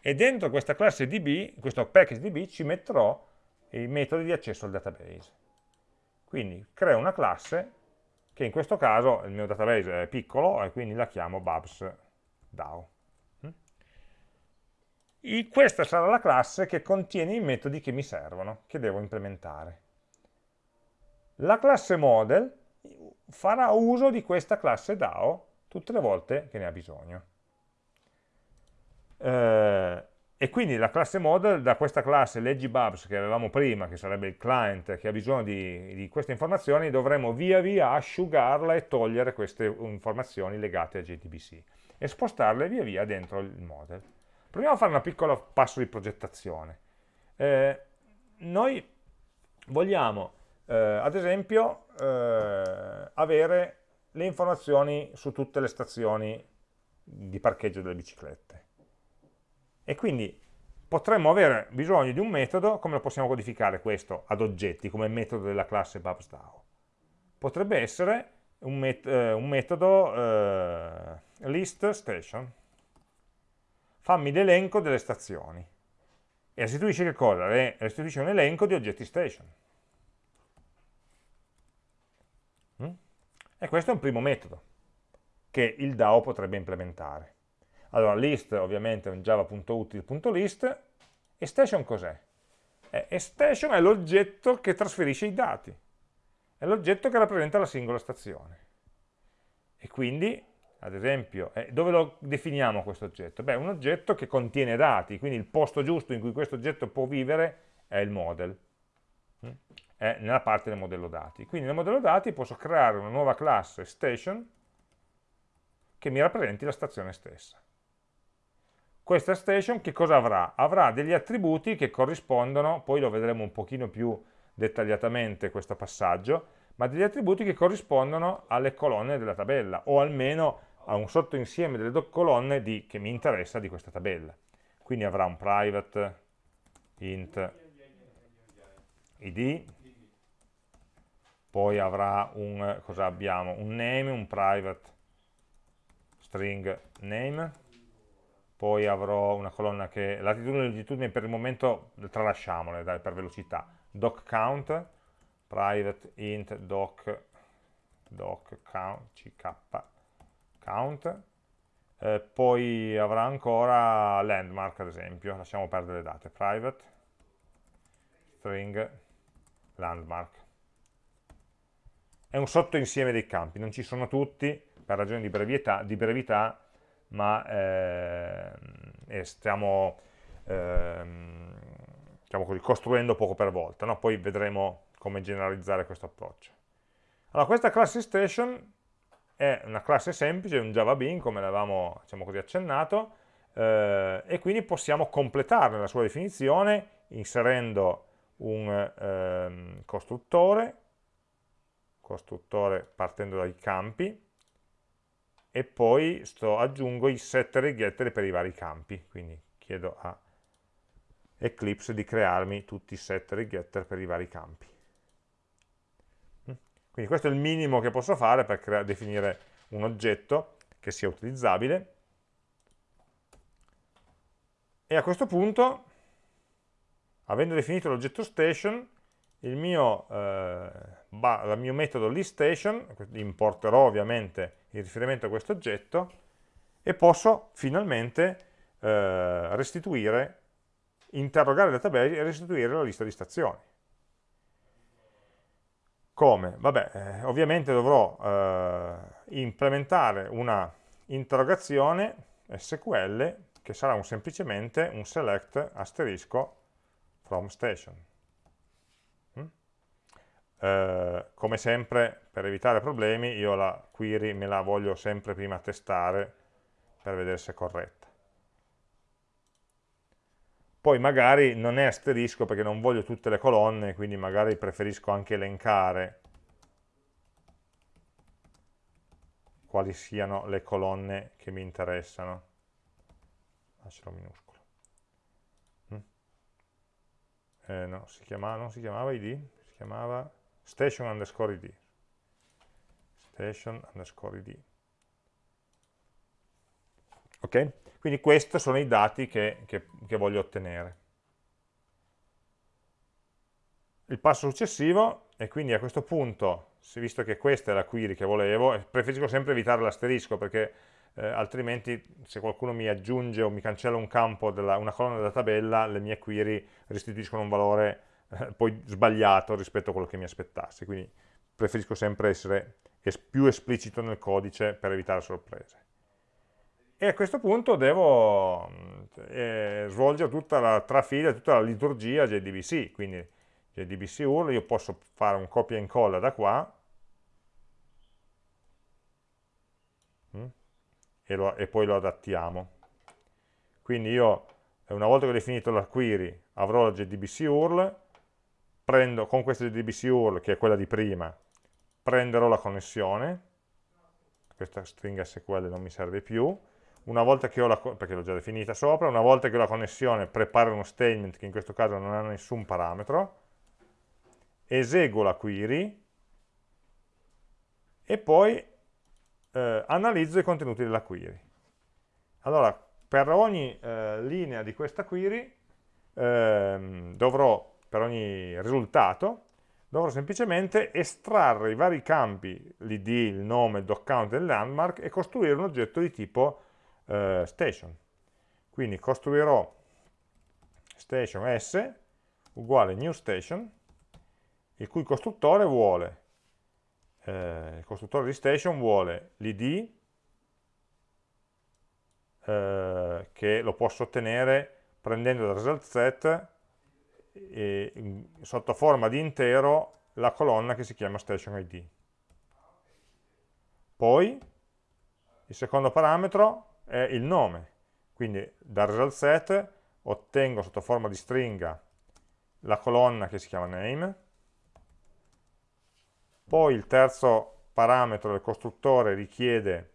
e dentro questa classe db, questo package db ci metterò i metodi di accesso al database. Quindi creo una classe che in questo caso il mio database è piccolo e quindi la chiamo Babs DAO. E questa sarà la classe che contiene i metodi che mi servono, che devo implementare. La classe model farà uso di questa classe DAO tutte le volte che ne ha bisogno. Eh, e quindi la classe model da questa classe leggibubs che avevamo prima, che sarebbe il client che ha bisogno di, di, queste informazioni, dovremo via via asciugarla e togliere queste informazioni legate a JDBC e spostarle via via dentro il model. Proviamo a fare un piccolo passo di progettazione. Eh, noi vogliamo, eh, ad esempio, eh, avere le informazioni su tutte le stazioni di parcheggio delle biciclette e quindi potremmo avere bisogno di un metodo, come lo possiamo codificare questo ad oggetti, come metodo della classe BubsDAO? Potrebbe essere un, met eh, un metodo eh, list fammi l'elenco delle stazioni e restituisce che cosa? Restituisce un elenco di oggetti station. Mm? E questo è un primo metodo che il DAO potrebbe implementare. Allora, list ovviamente è un java.util.list e station cos'è? E station è l'oggetto che trasferisce i dati, è l'oggetto che rappresenta la singola stazione. E quindi, ad esempio, eh, dove lo definiamo questo oggetto? Beh, un oggetto che contiene dati, quindi il posto giusto in cui questo oggetto può vivere è il model, mm? è nella parte del modello dati. Quindi nel modello dati posso creare una nuova classe station che mi rappresenti la stazione stessa questa station che cosa avrà? Avrà degli attributi che corrispondono, poi lo vedremo un pochino più dettagliatamente questo passaggio, ma degli attributi che corrispondono alle colonne della tabella, o almeno a un sottoinsieme delle colonne di, che mi interessa di questa tabella. Quindi avrà un private, int, id, poi avrà un, cosa abbiamo? un name, un private string name, poi avrò una colonna che, latitudine e longitudine per il momento tralasciamole dai, per velocità, doc count, private int doc, doc count, ck, count, eh, poi avrà ancora landmark ad esempio, lasciamo perdere le date, private string landmark. È un sottoinsieme dei campi, non ci sono tutti per ragioni di brevità, di brevità ma eh, stiamo, eh, diciamo così, costruendo poco per volta, no? poi vedremo come generalizzare questo approccio. Allora, questa classe station è una classe semplice, un Java Bean, come l'avevamo diciamo così, accennato, eh, e quindi possiamo completarne la sua definizione inserendo un ehm, costruttore, costruttore partendo dai campi, e poi sto, aggiungo i setter e getter per i vari campi, quindi chiedo a Eclipse di crearmi tutti i setter e getter per i vari campi. Quindi questo è il minimo che posso fare per definire un oggetto che sia utilizzabile. E a questo punto, avendo definito l'oggetto station, il mio, eh, il mio metodo listStation, importerò ovviamente il riferimento a questo oggetto, e posso finalmente eh, restituire, interrogare il database e restituire la lista di stazioni. Come? Vabbè, eh, ovviamente dovrò eh, implementare una interrogazione SQL che sarà un, semplicemente un select asterisco from station. Eh, come sempre, per evitare problemi, io la query me la voglio sempre prima testare per vedere se è corretta poi magari non è asterisco perché non voglio tutte le colonne, quindi magari preferisco anche elencare quali siano le colonne che mi interessano. Lascialo minuscolo. Mm. Eh, no, si chiamava, non si chiamava id, si chiamava station underscore id. Station underscore id. Ok? Quindi questi sono i dati che, che, che voglio ottenere. Il passo successivo è quindi a questo punto, visto che questa è la query che volevo, preferisco sempre evitare l'asterisco perché eh, altrimenti se qualcuno mi aggiunge o mi cancella un campo, della, una colonna della tabella, le mie query restituiscono un valore eh, poi sbagliato rispetto a quello che mi aspettassi. Quindi preferisco sempre essere es più esplicito nel codice per evitare sorprese. E a questo punto devo eh, svolgere tutta la trafila, tutta la liturgia JDBC, quindi JDBC URL, io posso fare un copia e incolla da qua. Mm, e, lo, e poi lo adattiamo. Quindi io, una volta che ho definito la query, avrò la JDBC URL, prendo con questa JDBC URL, che è quella di prima, prenderò la connessione, questa stringa SQL non mi serve più, una volta che ho la, perché l'ho già definita sopra, una volta che ho la connessione preparo uno statement che in questo caso non ha nessun parametro, eseguo la query. E poi eh, analizzo i contenuti della query. Allora, per ogni eh, linea di questa query eh, dovrò, per ogni risultato, dovrò semplicemente estrarre i vari campi, l'id, il nome, il doc count e il landmark e costruire un oggetto di tipo eh, station. Quindi costruirò station s uguale new station, il cui costruttore vuole, eh, il costruttore di station vuole l'id, eh, che lo posso ottenere prendendo dal result set sotto forma di intero la colonna che si chiama station id. Poi il secondo parametro è il nome. Quindi dal result set ottengo sotto forma di stringa la colonna che si chiama name, poi il terzo parametro del costruttore richiede,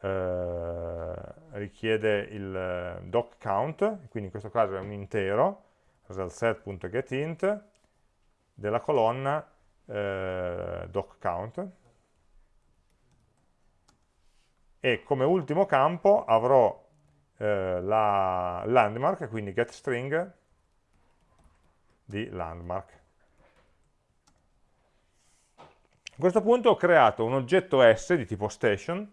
eh, richiede il eh, doc count, quindi in questo caso è un intero, result set.getInt, della colonna eh, doc count e come ultimo campo avrò eh, la landmark, quindi getString di landmark. A questo punto ho creato un oggetto S di tipo station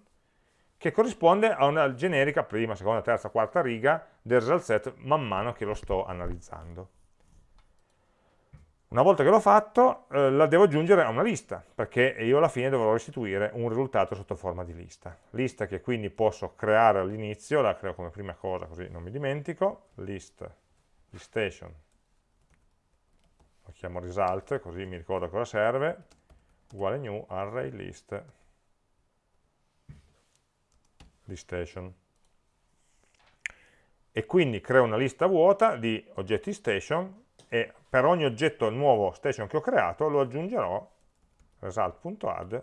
che corrisponde a una generica prima, seconda, terza, quarta riga del result set man mano che lo sto analizzando. Una volta che l'ho fatto, eh, la devo aggiungere a una lista, perché io alla fine dovrò restituire un risultato sotto forma di lista. Lista che quindi posso creare all'inizio, la creo come prima cosa così non mi dimentico, list di station, lo chiamo result, così mi ricordo cosa serve, uguale new array list station. E quindi creo una lista vuota di oggetti station e per ogni oggetto nuovo station che ho creato lo aggiungerò result.add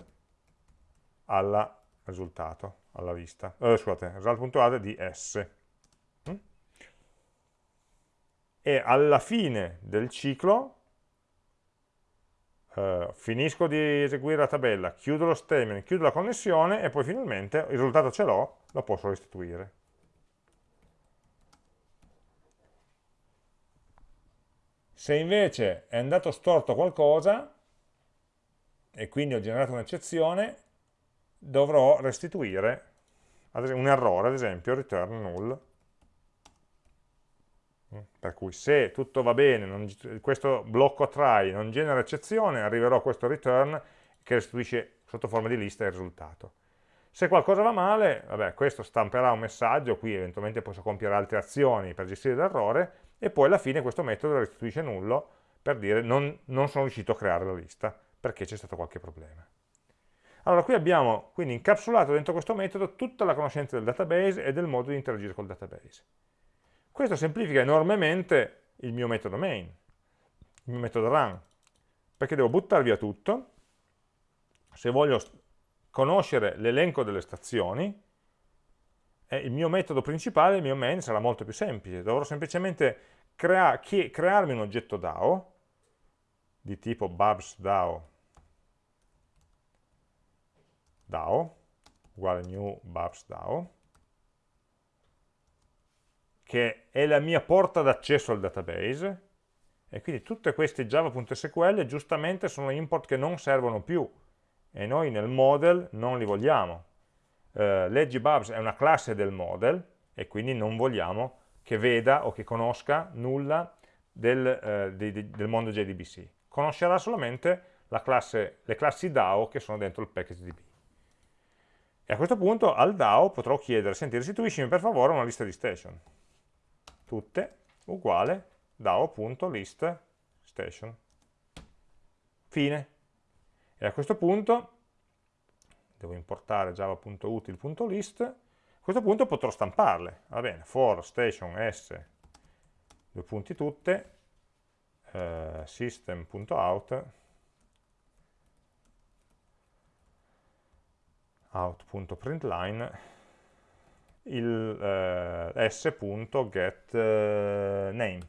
al risultato, alla lista. Eh, scusate, result.add di S. Mm? E alla fine del ciclo eh, finisco di eseguire la tabella, chiudo lo statement, chiudo la connessione e poi finalmente il risultato ce l'ho, lo posso restituire. Se invece è andato storto qualcosa, e quindi ho generato un'eccezione, dovrò restituire un errore, ad esempio return null. Per cui se tutto va bene, non, questo blocco try non genera eccezione, arriverò a questo return che restituisce sotto forma di lista il risultato. Se qualcosa va male, vabbè, questo stamperà un messaggio, qui eventualmente posso compiere altre azioni per gestire l'errore, e poi alla fine questo metodo restituisce nullo per dire non, non sono riuscito a creare la lista perché c'è stato qualche problema. Allora qui abbiamo quindi incapsulato dentro questo metodo tutta la conoscenza del database e del modo di interagire col database. Questo semplifica enormemente il mio metodo main, il mio metodo run, perché devo buttare via tutto, se voglio conoscere l'elenco delle stazioni, eh, il mio metodo principale, il mio main, sarà molto più semplice. Dovrò semplicemente crea crearmi un oggetto DAO di tipo babs DAO, DAO uguale new babs DAO che è la mia porta d'accesso al database e quindi tutte queste java.sql giustamente sono import che non servono più e noi nel model non li vogliamo eh, Legibubs è una classe del model e quindi non vogliamo che veda o che conosca nulla del, eh, di, di, del mondo JDBC. Conoscerà solamente classe, le classi DAO che sono dentro il package DB. E a questo punto al DAO potrò chiedere, senti, restituiscimi per favore una lista di station. Tutte uguale DAO.list station. Fine. E a questo punto devo importare java.util.list, a questo punto potrò stamparle. Va bene, for station s, due punti tutte, eh, system.out, out.println, il eh, s.getName. Eh,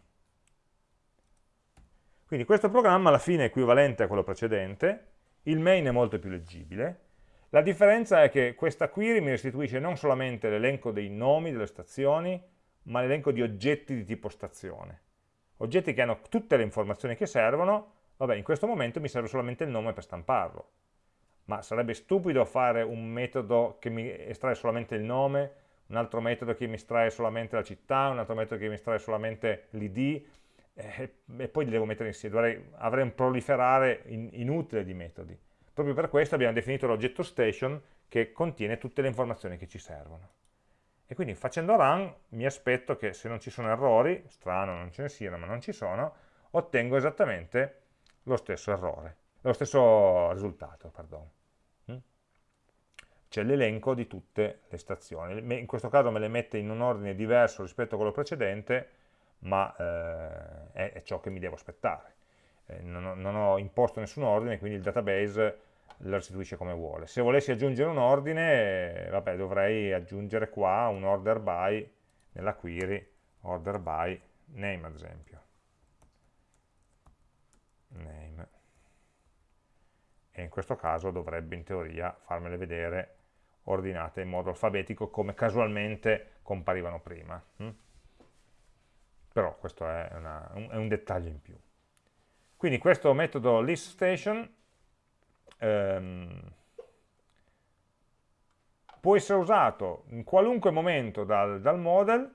Quindi questo programma alla fine è equivalente a quello precedente, il main è molto più leggibile, la differenza è che questa query mi restituisce non solamente l'elenco dei nomi delle stazioni, ma l'elenco di oggetti di tipo stazione. Oggetti che hanno tutte le informazioni che servono, vabbè, in questo momento mi serve solamente il nome per stamparlo. Ma sarebbe stupido fare un metodo che mi estrae solamente il nome, un altro metodo che mi estrae solamente la città, un altro metodo che mi estrae solamente l'id, eh, e poi li devo mettere insieme. Dovrei, avrei un proliferare in, inutile di metodi. Proprio per questo abbiamo definito l'oggetto station che contiene tutte le informazioni che ci servono. E quindi facendo run mi aspetto che se non ci sono errori, strano non ce ne siano ma non ci sono, ottengo esattamente lo stesso errore, lo stesso risultato, perdono. C'è l'elenco di tutte le stazioni. In questo caso me le mette in un ordine diverso rispetto a quello precedente, ma eh, è, è ciò che mi devo aspettare. Eh, non, ho, non, ho, imposto nessun ordine, quindi il database lo restituisce come vuole. Se volessi aggiungere un ordine, eh, vabbè, dovrei aggiungere qua un order by nella query, order by name ad esempio. name e in questo caso dovrebbe in teoria farmele vedere ordinate in modo alfabetico come casualmente comparivano prima. Hm? Però questo è, una, un, è, un, dettaglio in più. Quindi questo metodo liststation ehm, può essere usato in qualunque momento dal, dal model,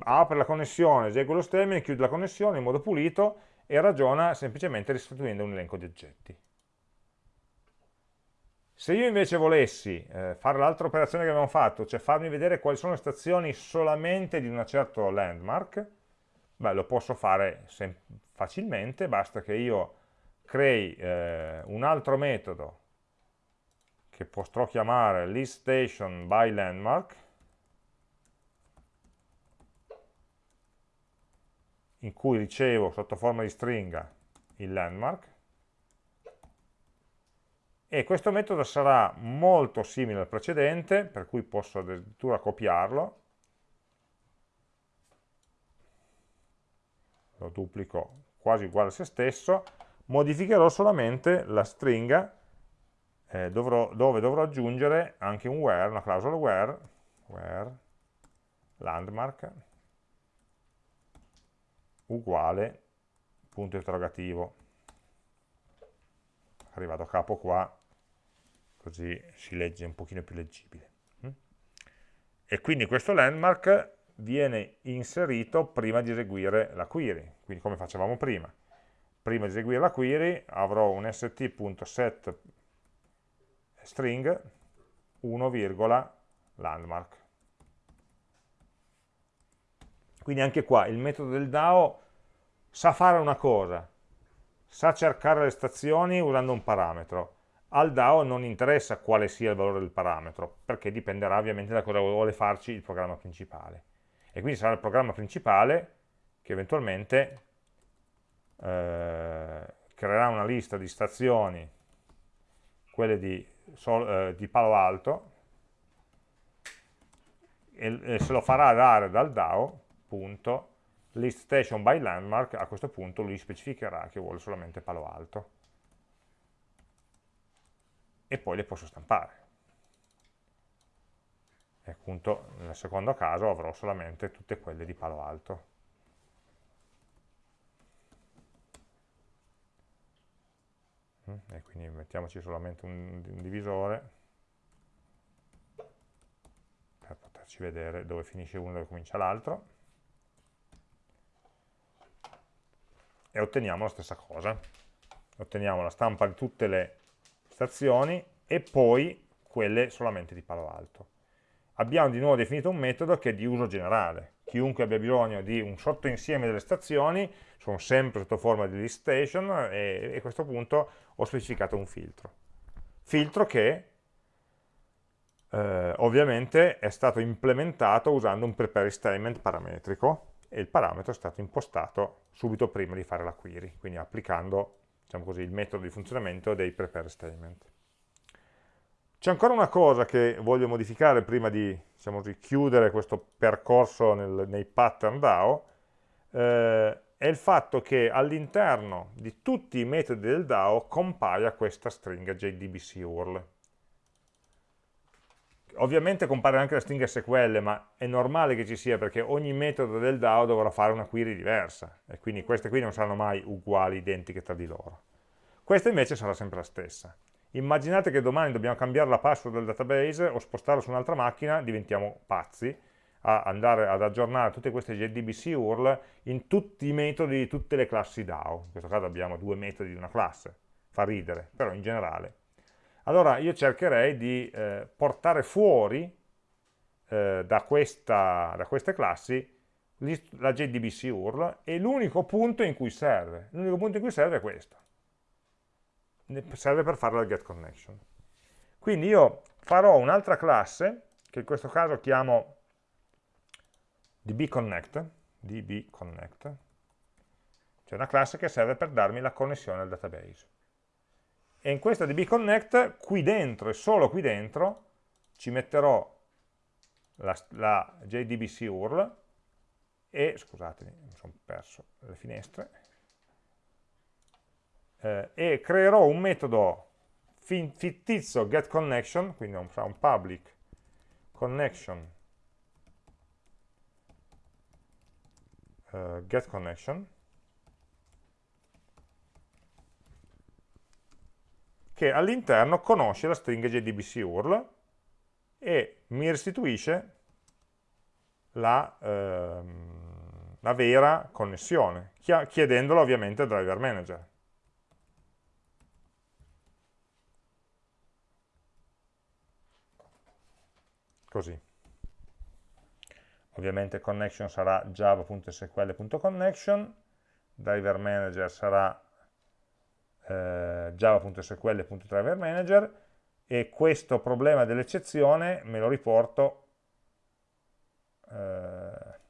apre la connessione, esegue lo stemming, chiude la connessione in modo pulito e ragiona semplicemente restituendo un elenco di oggetti. Se io invece volessi eh, fare l'altra operazione che abbiamo fatto, cioè farmi vedere quali sono le stazioni solamente di un certo landmark, beh, lo posso fare facilmente, basta che io crei eh, un altro metodo che potrò chiamare liststation by landmark, in cui ricevo sotto forma di stringa il landmark, e questo metodo sarà molto simile al precedente, per cui posso addirittura copiarlo, lo duplico quasi uguale a se stesso, modificherò solamente la stringa eh, dovrò, dove dovrò aggiungere anche un where, una clausola where, where landmark uguale punto interrogativo. Arrivato a capo qua così si legge un pochino più leggibile. Mm? E quindi questo landmark viene inserito prima di eseguire la query, quindi come facevamo prima. Prima di eseguire la query avrò un st.set string 1, landmark. Quindi anche qua il metodo del DAO sa fare una cosa, sa cercare le stazioni usando un parametro, al DAO non interessa quale sia il valore del parametro, perché dipenderà ovviamente da cosa vuole farci il programma principale. E quindi sarà il programma principale che eventualmente eh, creerà una lista di stazioni, quelle di, sol, eh, di Palo Alto, e, e, se lo farà dare dal DAO, punto, list station by landmark, a questo punto lui specificherà che vuole solamente Palo Alto e poi le posso stampare. E appunto nel secondo caso avrò solamente tutte quelle di palo alto. Mm, e quindi mettiamoci solamente un, un divisore per poterci vedere dove finisce uno e dove comincia l'altro. E otteniamo la stessa cosa. Otteniamo la stampa di tutte le stazioni e poi quelle solamente di palo alto. Abbiamo di nuovo definito un metodo che è di uso generale. Chiunque abbia bisogno di un sottoinsieme delle stazioni, sono sempre sotto forma di list station e, e a questo punto ho specificato un filtro. Filtro che eh, ovviamente è stato implementato usando un prepare statement parametrico e il parametro è stato impostato subito prima di fare la query, quindi applicando diciamo così, il metodo di funzionamento dei prepare statement. C'è ancora una cosa che voglio modificare prima di diciamo così, chiudere questo percorso nel, nei pattern DAO, eh, è il fatto che all'interno di tutti i metodi del DAO compaia questa stringa JDBC URL. Ovviamente compare anche la stringa SQL, ma è normale che ci sia perché ogni metodo del DAO dovrà fare una query diversa e quindi queste qui non saranno mai uguali, identiche tra di loro. Questa invece sarà sempre la stessa. Immaginate che domani dobbiamo cambiare la password del database o spostarlo su un'altra macchina, diventiamo pazzi a andare ad aggiornare tutte queste JDBC URL in tutti i metodi di tutte le classi DAO. In questo caso abbiamo due metodi di una classe, fa ridere, però in generale allora io cercherei di eh, portare fuori eh, da, questa, da, queste classi la JDBC URL e l'unico punto in cui serve. L'unico punto in cui serve è questo. Serve per fare la getConnection. Quindi io farò un'altra classe, che in questo caso chiamo dbconnect, dbconnect, cioè una classe che serve per darmi la connessione al database e in questa dbconnect qui dentro e solo qui dentro ci metterò la, la JDBC URL e, scusatemi, mi sono perso le finestre, eh, e creerò un metodo fittizio getConnection, quindi un, un public connection uh, getConnection che all'interno conosce la stringa JDBC URL e mi restituisce la, ehm, la vera connessione, chiedendolo ovviamente al driver manager. Così. Ovviamente connection sarà java.sql.connection, driver manager sarà eh, java.sql.driverManager e questo problema dell'eccezione me lo riporto eh,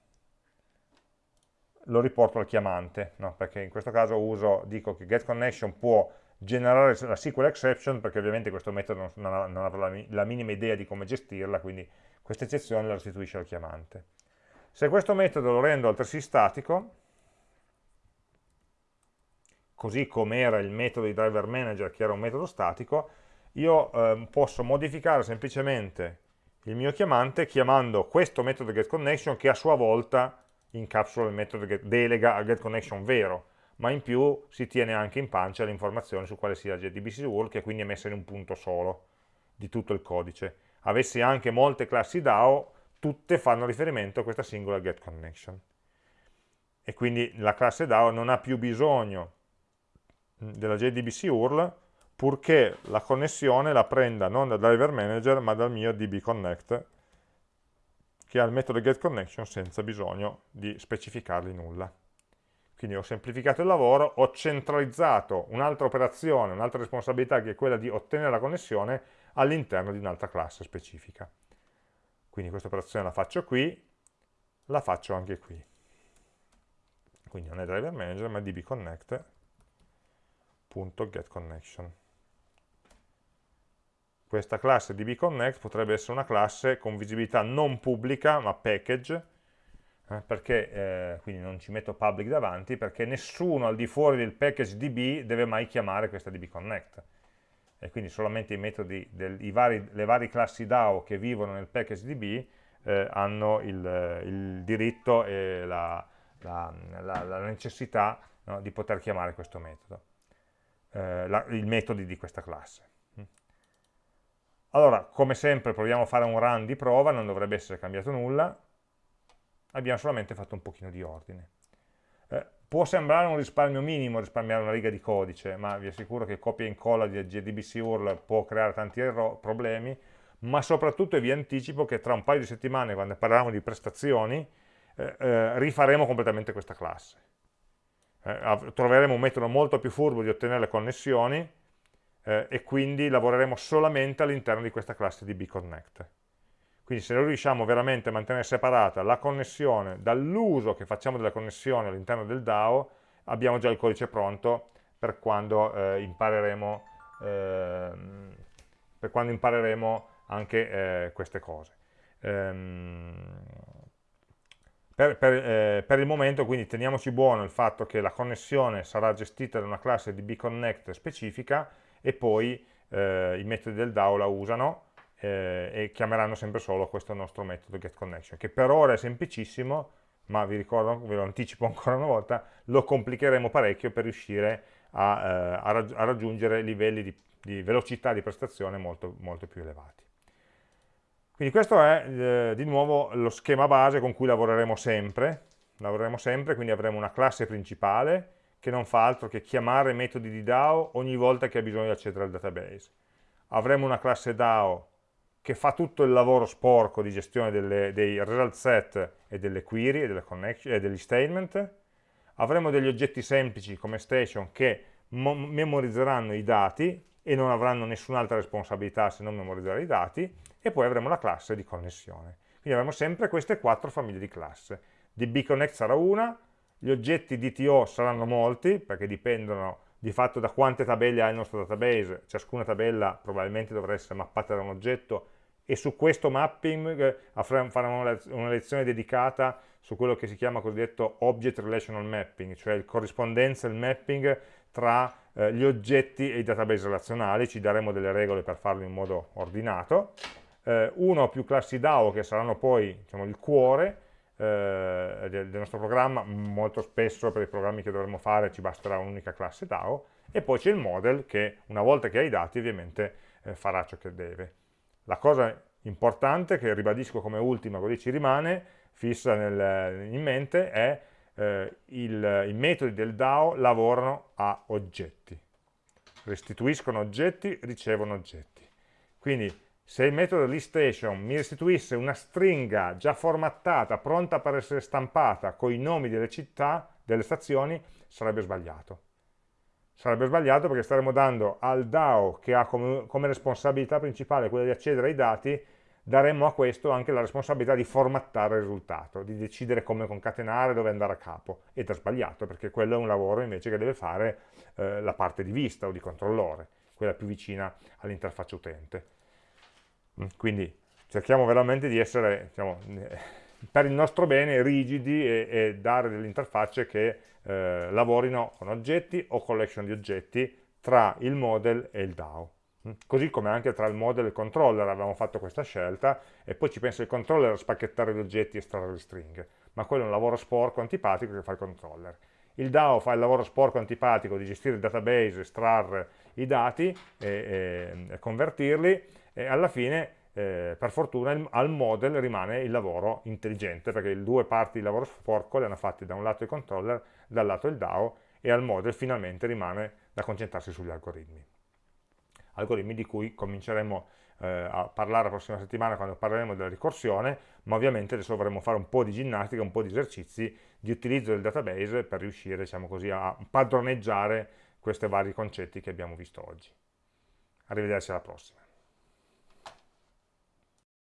lo riporto al chiamante, no? perché in questo caso uso, dico che getConnection può generare la SQL exception perché ovviamente questo metodo non, ha, non avrà la, minima idea di come gestirla, quindi questa eccezione la restituisce al chiamante. Se questo metodo lo rendo altresì statico, così come era il metodo di driver manager che era un metodo statico, io eh, posso modificare semplicemente il mio chiamante chiamando questo metodo getConnection che a sua volta incapsula il metodo get, delega al getConnection vero, ma in più si tiene anche in pancia l'informazione su quale sia JDBC URL che quindi è messa in un punto solo di tutto il codice. Avessi anche molte classi DAO, tutte fanno riferimento a questa singola getConnection. E quindi la classe DAO non ha più bisogno della JDBC URL purché la connessione la prenda non dal driver manager ma dal mio dbconnect che ha il metodo getConnection senza bisogno di specificargli nulla. Quindi ho semplificato il lavoro, ho centralizzato un'altra operazione, un'altra responsabilità che è quella di ottenere la connessione all'interno di un'altra classe specifica. Quindi questa operazione la faccio qui, la faccio anche qui. Quindi non è driver manager ma dbconnect getConnection. Questa classe dbconnect potrebbe essere una classe con visibilità non pubblica ma package, eh, perché, eh, quindi non ci metto public davanti, perché nessuno al di fuori del package db deve mai chiamare questa dbconnect. E quindi solamente i metodi, del, i vari, le varie classi DAO che vivono nel package db eh, hanno il, il, diritto e la, la, la, la necessità no, di poter chiamare questo metodo eh, la, i metodi di questa classe. Allora, come sempre, proviamo a fare un run di prova, non dovrebbe essere cambiato nulla, abbiamo solamente fatto un pochino di ordine. Eh, può sembrare un risparmio minimo risparmiare una riga di codice, ma vi assicuro che copia e incolla di JDBC URL può creare tanti problemi, ma soprattutto vi anticipo che tra un paio di settimane, quando parliamo di prestazioni, eh, eh, rifaremo completamente questa classe eh, troveremo un metodo molto più furbo di ottenere le connessioni eh, e quindi lavoreremo solamente all'interno di questa classe di bconnect. Quindi se noi riusciamo veramente a mantenere separata la connessione dall'uso che facciamo della connessione all'interno del DAO, abbiamo già il codice pronto per quando eh, impareremo, ehm, per quando impareremo anche eh, queste cose. Ehm, per, per, eh, per, il momento quindi teniamoci buono il fatto che la connessione sarà gestita da una classe di bconnect specifica e poi eh, i metodi del DAO la usano eh, e chiameranno sempre solo questo nostro metodo getConnection che per ora è semplicissimo ma vi ricordo, ve lo anticipo ancora una volta, lo complicheremo parecchio per riuscire a, eh, a, raggi a raggiungere livelli di, di, velocità di prestazione molto, molto più elevati. Quindi questo è eh, di nuovo lo schema base con cui lavoreremo sempre, lavoreremo sempre, quindi avremo una classe principale che non fa altro che chiamare metodi di DAO ogni volta che ha bisogno di accedere al database. Avremo una classe DAO che fa tutto il lavoro sporco di gestione delle, dei result set e delle query e, delle e degli statement. Avremo degli oggetti semplici come station che memorizzeranno i dati e non avranno nessun'altra responsabilità se non memorizzare i dati e poi avremo la classe di connessione. Quindi avremo sempre queste quattro famiglie di classe. DBConnect sarà una, gli oggetti DTO saranno molti, perché dipendono di fatto da quante tabelle ha il nostro database, ciascuna tabella probabilmente dovrà essere mappata da un oggetto e su questo mapping eh, faremo una lezione dedicata su quello che si chiama cosiddetto Object Relational Mapping, cioè il corrispondenza, il mapping tra eh, gli oggetti e i database relazionali, ci daremo delle regole per farlo in modo ordinato, eh, uno o più classi DAO che saranno poi diciamo, il cuore eh, del, del, nostro programma, molto spesso per i programmi che dovremo fare ci basterà un'unica classe DAO, e poi c'è il model che una volta che ha i dati ovviamente eh, farà ciò che deve. La cosa importante, che ribadisco come ultima, così ci rimane, fissa nel, in mente, è eh, il, i metodi del DAO lavorano a oggetti. Restituiscono oggetti, ricevono oggetti. Quindi se il metodo liststation mi restituisse una stringa già formattata, pronta per essere stampata con i nomi delle città, delle stazioni, sarebbe sbagliato. Sarebbe sbagliato perché staremmo dando al DAO che ha come, come responsabilità principale quella di accedere ai dati, daremmo a questo anche la responsabilità di formattare il risultato, di decidere come concatenare, dove andare a capo. Ed è sbagliato perché quello è un lavoro invece che deve fare eh, la parte di vista o di controllore, quella più vicina all'interfaccia utente. Mm, quindi cerchiamo veramente di essere, diciamo, per il nostro bene, rigidi e, e dare delle interfacce che eh, lavorino con oggetti o collection di oggetti tra il model e il DAO. Mm, così come anche tra il model e il controller avevamo fatto questa scelta e poi ci pensa il controller a spacchettare gli oggetti e estrarre le stringhe, ma quello è un lavoro sporco, antipatico che fa il controller. Il DAO fa il lavoro sporco, antipatico di gestire il database, estrarre i dati e, e, e convertirli e alla fine eh, per fortuna al model rimane il lavoro intelligente perché le due parti di lavoro sporco le hanno fatte da un lato il controller, dal lato il DAO e al model finalmente rimane da concentrarsi sugli algoritmi. Algoritmi di cui cominceremo eh, a parlare la prossima settimana quando parleremo della ricorsione, ma ovviamente adesso dovremo fare un po' di ginnastica, un po' di esercizi di utilizzo del database per riuscire diciamo così, a padroneggiare questi vari concetti che abbiamo visto oggi. Arrivederci alla prossima.